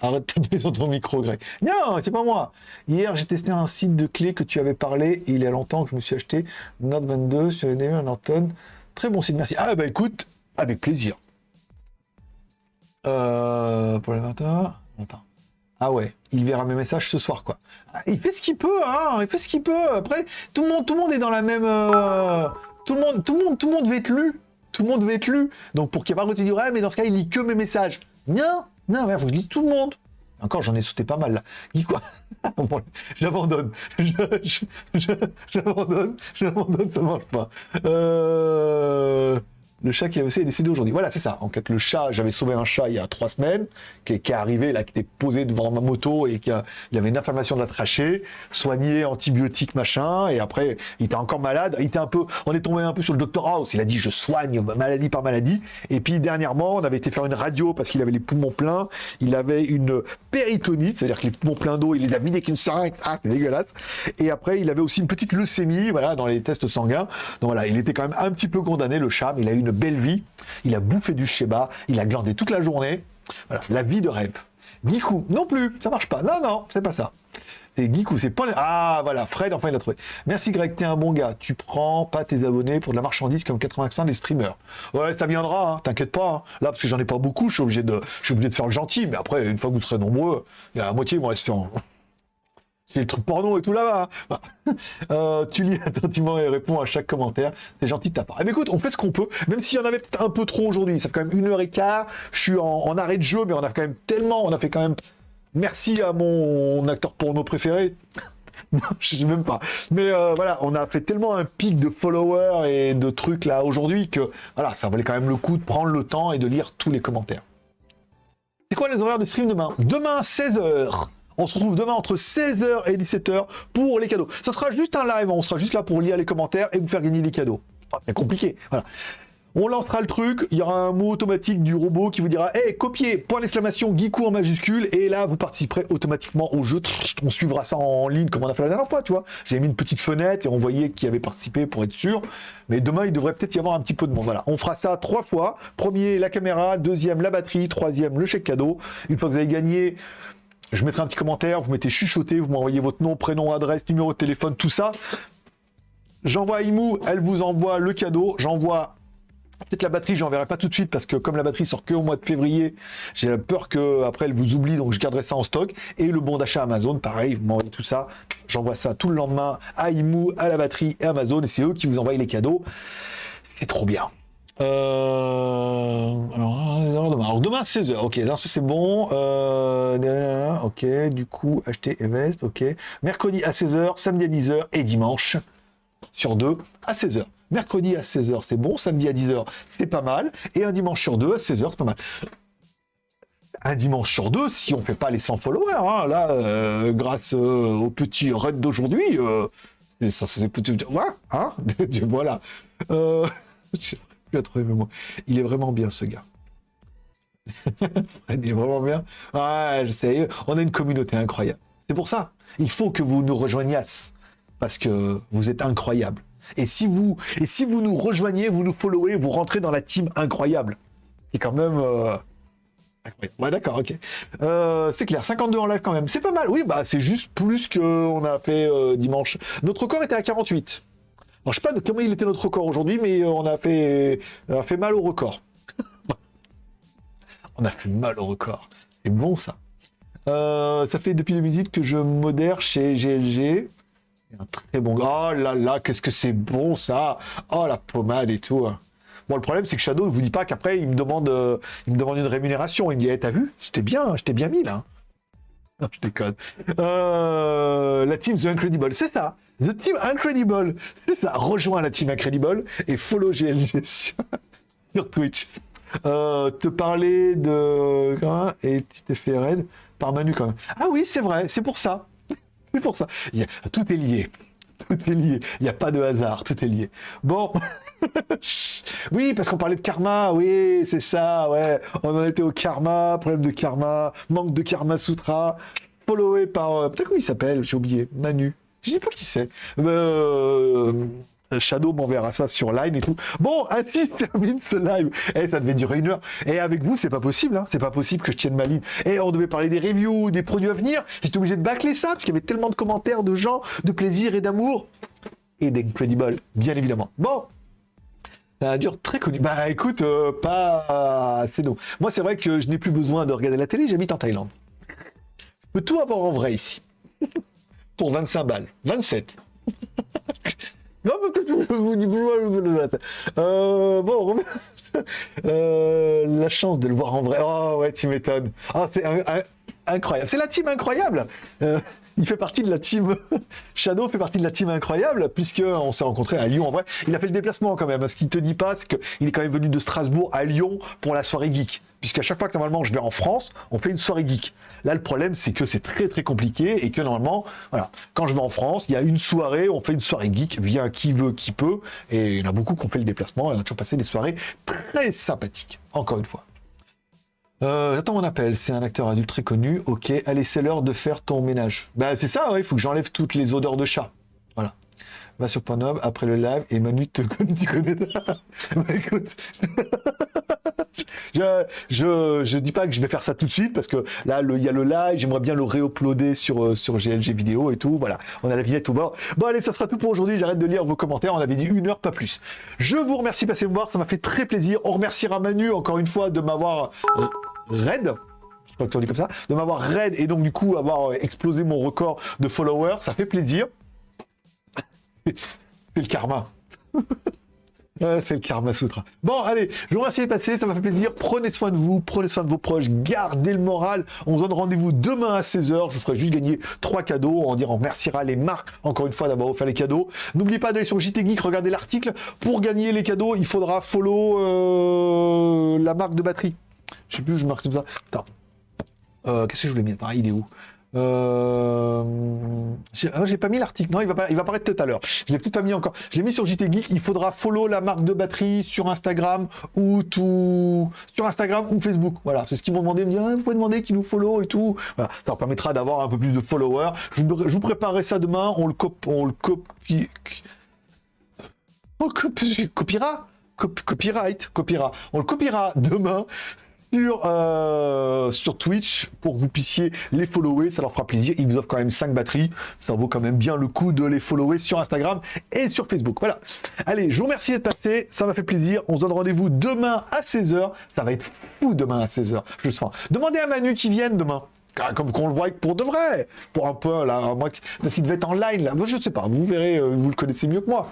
arrête de taper sur ton micro, Greg. Non, c'est pas moi. Hier, j'ai testé un site de clés que tu avais parlé. il y a longtemps que je me suis acheté Note 22 sur les Norton. Très bon site, merci. Ah bah écoute, avec plaisir. Euh, pour les Attends. Ah ouais, il verra mes messages ce soir, quoi. Ah, il fait ce qu'il peut, hein. Il fait ce qu'il peut. Après, tout le monde, tout le monde est dans la même. Euh, tout le monde, tout le monde, tout le monde veut être lu. Tout le monde veut être lu. Donc pour qu'il n'y ait pas de ouais, mais dans ce cas, il lit que mes messages. Non, non, il faut que je lis tout le monde. Encore, j'en ai sauté pas mal là. Dis quoi? J'abandonne. J'abandonne. J'abandonne, ça marche pas. Euh... Le chat qui avait est décédé aujourd'hui. Voilà, c'est ça. En fait, le chat, j'avais sauvé un chat il y a trois semaines, qui est, arrivé, là, qui était posé devant ma moto et qui a, il avait une inflammation de la trachée, soigné, antibiotique, machin, et après, il était encore malade. Il était un peu, on est tombé un peu sur le docteur House. Il a dit, je soigne maladie par maladie. Et puis, dernièrement, on avait été faire une radio parce qu'il avait les poumons pleins. Il avait une péritonite, c'est-à-dire que les poumons pleins d'eau, il les a mis avec une seringue. Ah, c'est dégueulasse. Et après, il avait aussi une petite leucémie, voilà, dans les tests sanguins. Donc voilà, il était quand même un petit peu condamné, le chat, mais il a eu une belle vie. Il a bouffé du schéma, il a glandé toute la journée. Voilà, la vie de rêve. Gikou, non plus, ça marche pas. Non, non, c'est pas ça. C'est Gikou, c'est pas... Ah, voilà, Fred, enfin, il a trouvé. Merci Greg, t'es un bon gars. Tu prends pas tes abonnés pour de la marchandise comme 80% des streamers. Ouais, ça viendra, hein, t'inquiète pas. Hein. Là, parce que j'en ai pas beaucoup, je suis obligé de, de faire le gentil. Mais après, une fois que vous serez nombreux, la moitié vont rester en... J'ai le truc porno et tout là-bas. Hein. Euh, tu lis attentivement et réponds à chaque commentaire. C'est gentil de ta part. Eh écoute, on fait ce qu'on peut, même s'il y en avait peut-être un peu trop aujourd'hui. Ça fait quand même une heure et quart. Je suis en, arrêt de jeu, mais on a quand même tellement, on a fait quand même. Merci à mon acteur porno préféré. non, je sais même pas. Mais euh, voilà, on a fait tellement un pic de followers et de trucs là aujourd'hui que voilà, ça valait quand même le coup de prendre le temps et de lire tous les commentaires. C'est quoi les horaires de stream demain? Demain, 16h. On se retrouve demain entre 16h et 17h pour les cadeaux. Ça sera juste un live, on sera juste là pour lire les commentaires et vous faire gagner des cadeaux. C'est compliqué. On lancera le truc, il y aura un mot automatique du robot qui vous dira « Hey, copier, point d'exclamation, Geekou en majuscule » et là, vous participerez automatiquement au jeu. On suivra ça en ligne comme on a fait la dernière fois, tu vois. J'ai mis une petite fenêtre et on voyait qui avait participé pour être sûr. Mais demain, il devrait peut-être y avoir un petit peu de monde. Voilà, on fera ça trois fois. Premier, la caméra. Deuxième, la batterie. Troisième, le chèque cadeau. Une fois que vous avez gagné je mettrai un petit commentaire, vous mettez chuchoté, vous m'envoyez votre nom, prénom, adresse, numéro de téléphone, tout ça. J'envoie à Imou, elle vous envoie le cadeau. J'envoie peut-être la batterie, j'enverrai pas tout de suite parce que comme la batterie sort que au mois de février, j'ai peur que après elle vous oublie, donc je garderai ça en stock. Et le bon d'achat Amazon, pareil, vous m'envoyez tout ça. J'envoie ça tout le lendemain à Imou, à la batterie et Amazon, et c'est eux qui vous envoient les cadeaux. C'est trop bien. Euh, alors, demain, 16h, ok, ça c'est bon. Euh, ok, du coup, acheter Evest, ok. Mercredi à 16h, samedi à 10h et dimanche sur deux à 16h. Mercredi à 16h, c'est bon. Samedi à 10h, c'est pas mal. Et un dimanche sur deux à 16h, c'est pas mal. Un dimanche sur deux, si on fait pas les 100 followers, hein, là, euh, grâce au petit raid d'aujourd'hui, ça c'est petit. Ouais, hein voilà. moi. Il est vraiment bien, ce gars. il est vraiment bien. Je sais. On a une communauté incroyable. C'est pour ça. Il faut que vous nous rejoigniez parce que vous êtes incroyable. Et si vous, et si vous nous rejoignez, vous nous followez, vous rentrez dans la team incroyable. Et quand même. Euh... Ouais, d'accord, ok. Euh, c'est clair, 52 en live quand même. C'est pas mal. Oui, bah c'est juste plus qu'on a fait euh, dimanche. Notre corps était à 48. Je sais pas comment il était notre record aujourd'hui, mais euh, on a fait, on a fait mal au record. on a fait mal au record. C'est bon, ça. Euh, ça fait depuis 2018 que je modère chez GLG. Un très bon gars. Oh là là, qu'est-ce que c'est bon, ça. Oh, la pommade et tout. Bon, le problème, c'est que Shadow ne vous dit pas qu'après, il me demande euh, il me demande une rémunération. Il me dit, hey, t'as vu? J'étais bien, j'étais bien mis, là. Non, je déconne. la team The Incredible, c'est ça. The Team Incredible. C'est ça. Rejoins la Team Incredible et follow GLG sur, Twitch. Euh, te parler de... Et tu t'es fait raid par Manu quand même. Ah oui, c'est vrai. C'est pour ça. C'est pour ça. Tout est lié. Tout est lié. Il n'y a pas de hasard. Tout est lié. Bon. oui, parce qu'on parlait de karma. Oui, c'est ça. Ouais. On en était au karma. Problème de karma. Manque de karma sutra. Followé par... Euh, peut-être comment il s'appelle? J'ai oublié. Manu. Je sais pas qui c'est. Euh, Shadow m'enverra ça sur Line et tout. Bon, ainsi termine ce live. Eh, ça devait durer une heure. Et avec vous, c'est pas possible. Hein. C'est pas possible que je tienne ma ligne. Et on devait parler des reviews, des produits à venir. J'étais obligé de bâcler ça parce qu'il y avait tellement de commentaires de gens, de plaisir et d'amour. Et d'incredible, bien évidemment. Bon, ça dure très connu. Bah écoute, euh, pas c'est non. Moi, c'est vrai que je n'ai plus besoin de regarder la télé. J'habite en Thaïlande. Je peux tout avoir en vrai ici. pour 25 balles. 27. non, euh, bon, euh, la chance de le voir en vrai. Oh ouais, tu m'étonnes. Ah, c'est incroyable. C'est la team incroyable. Euh, il fait partie de la team Shadow fait partie de la team incroyable puisque on s'est rencontré à Lyon en vrai. Il a fait le déplacement quand même. Ce qu'il te dit pas, c'est qu'il est quand même venu de Strasbourg à Lyon pour la soirée geek. Puisqu'à chaque fois que normalement je vais en France, on fait une soirée geek. Là, le problème, c'est que c'est très très compliqué et que normalement, voilà, quand je vais en France, il y a une soirée, on fait une soirée geek, vient qui veut, qui peut, et il y en a beaucoup qui ont fait le déplacement, et on a toujours passé des soirées très sympathiques, encore une fois. Euh, attends mon appel, c'est un acteur adulte très connu. Ok, allez, c'est l'heure de faire ton ménage. Bah c'est ça, il faut que j'enlève toutes les odeurs de chat. Voilà. Va sur Pornhub après le live et Manu te connaît, tu connais. bah écoute, je, je, dis pas que je vais faire ça tout de suite parce que là il y a le live, j'aimerais bien le réuploader sur euh, sur GLG vidéo et tout. Voilà, on a la vignette au bord. Bon allez, ça sera tout pour aujourd'hui. J'arrête de lire vos commentaires. On avait dit une heure, pas plus. Je vous remercie de passer me voir, ça m'a fait très plaisir. On remerciera Manu encore une fois de m'avoir euh, raid. Je crois que tu dit comme ça, de m'avoir raid et donc du coup avoir euh, explosé mon record de followers, ça fait plaisir. C'est le karma. c'est le karma sutra. Bon, allez, je vous remercie de passer, ça m'a fait plaisir. Prenez soin de vous, prenez soin de vos proches, gardez le moral. On se donne rendez-vous demain à 16h. Je vous ferai juste gagner trois cadeaux. On on remerciera les marques, encore une fois, d'avoir offert les cadeaux. N'oubliez pas d'aller sur JT Geek, regarder l'article. Pour gagner les cadeaux, il faudra follow euh, la marque de batterie. Je sais plus, je marque comme ça. Attends. Euh, Qu'est-ce que je voulais mettre? Ah, il est où? Euh... J'ai pas mis l'article. Non, il va, pas, il va apparaître tout à l'heure. Je l'ai peut-être pas mis encore. Je l'ai mis sur JT Geek. Il faudra follow la marque de batterie sur Instagram ou tout sur Instagram ou Facebook. Voilà, c'est ce qu'ils m'ont demandé. Me ah, vous pouvez demander qu'ils nous follow et tout. Voilà, ça leur permettra d'avoir un peu plus de followers. Je vous, vous préparerai ça demain. On le, cop on le copie. On copiera. Copyright, copiera. On le copiera demain sur, euh, sur Twitch pour que vous puissiez les follower. Ça leur fera plaisir. Ils vous offrent quand même 5 batteries. Ça vaut quand même bien le coup de les follower sur Instagram et sur Facebook. Voilà. Allez, je vous remercie d'être passé. Ça m'a fait plaisir. On se donne rendez-vous demain à 16h. Ça va être fou demain à 16h. Je sens. Demandez à Manu qui vienne demain comme qu'on le voit pour de vrai, pour un peu là, moi, parce qu'il devait être en live là, je sais pas, vous verrez, euh, vous le connaissez mieux que moi.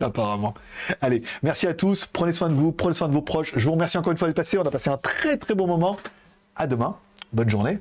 Apparemment. Allez, merci à tous. Prenez soin de vous, prenez soin de vos proches. Je vous remercie encore une fois de passer. On a passé un très très bon moment. À demain. Bonne journée.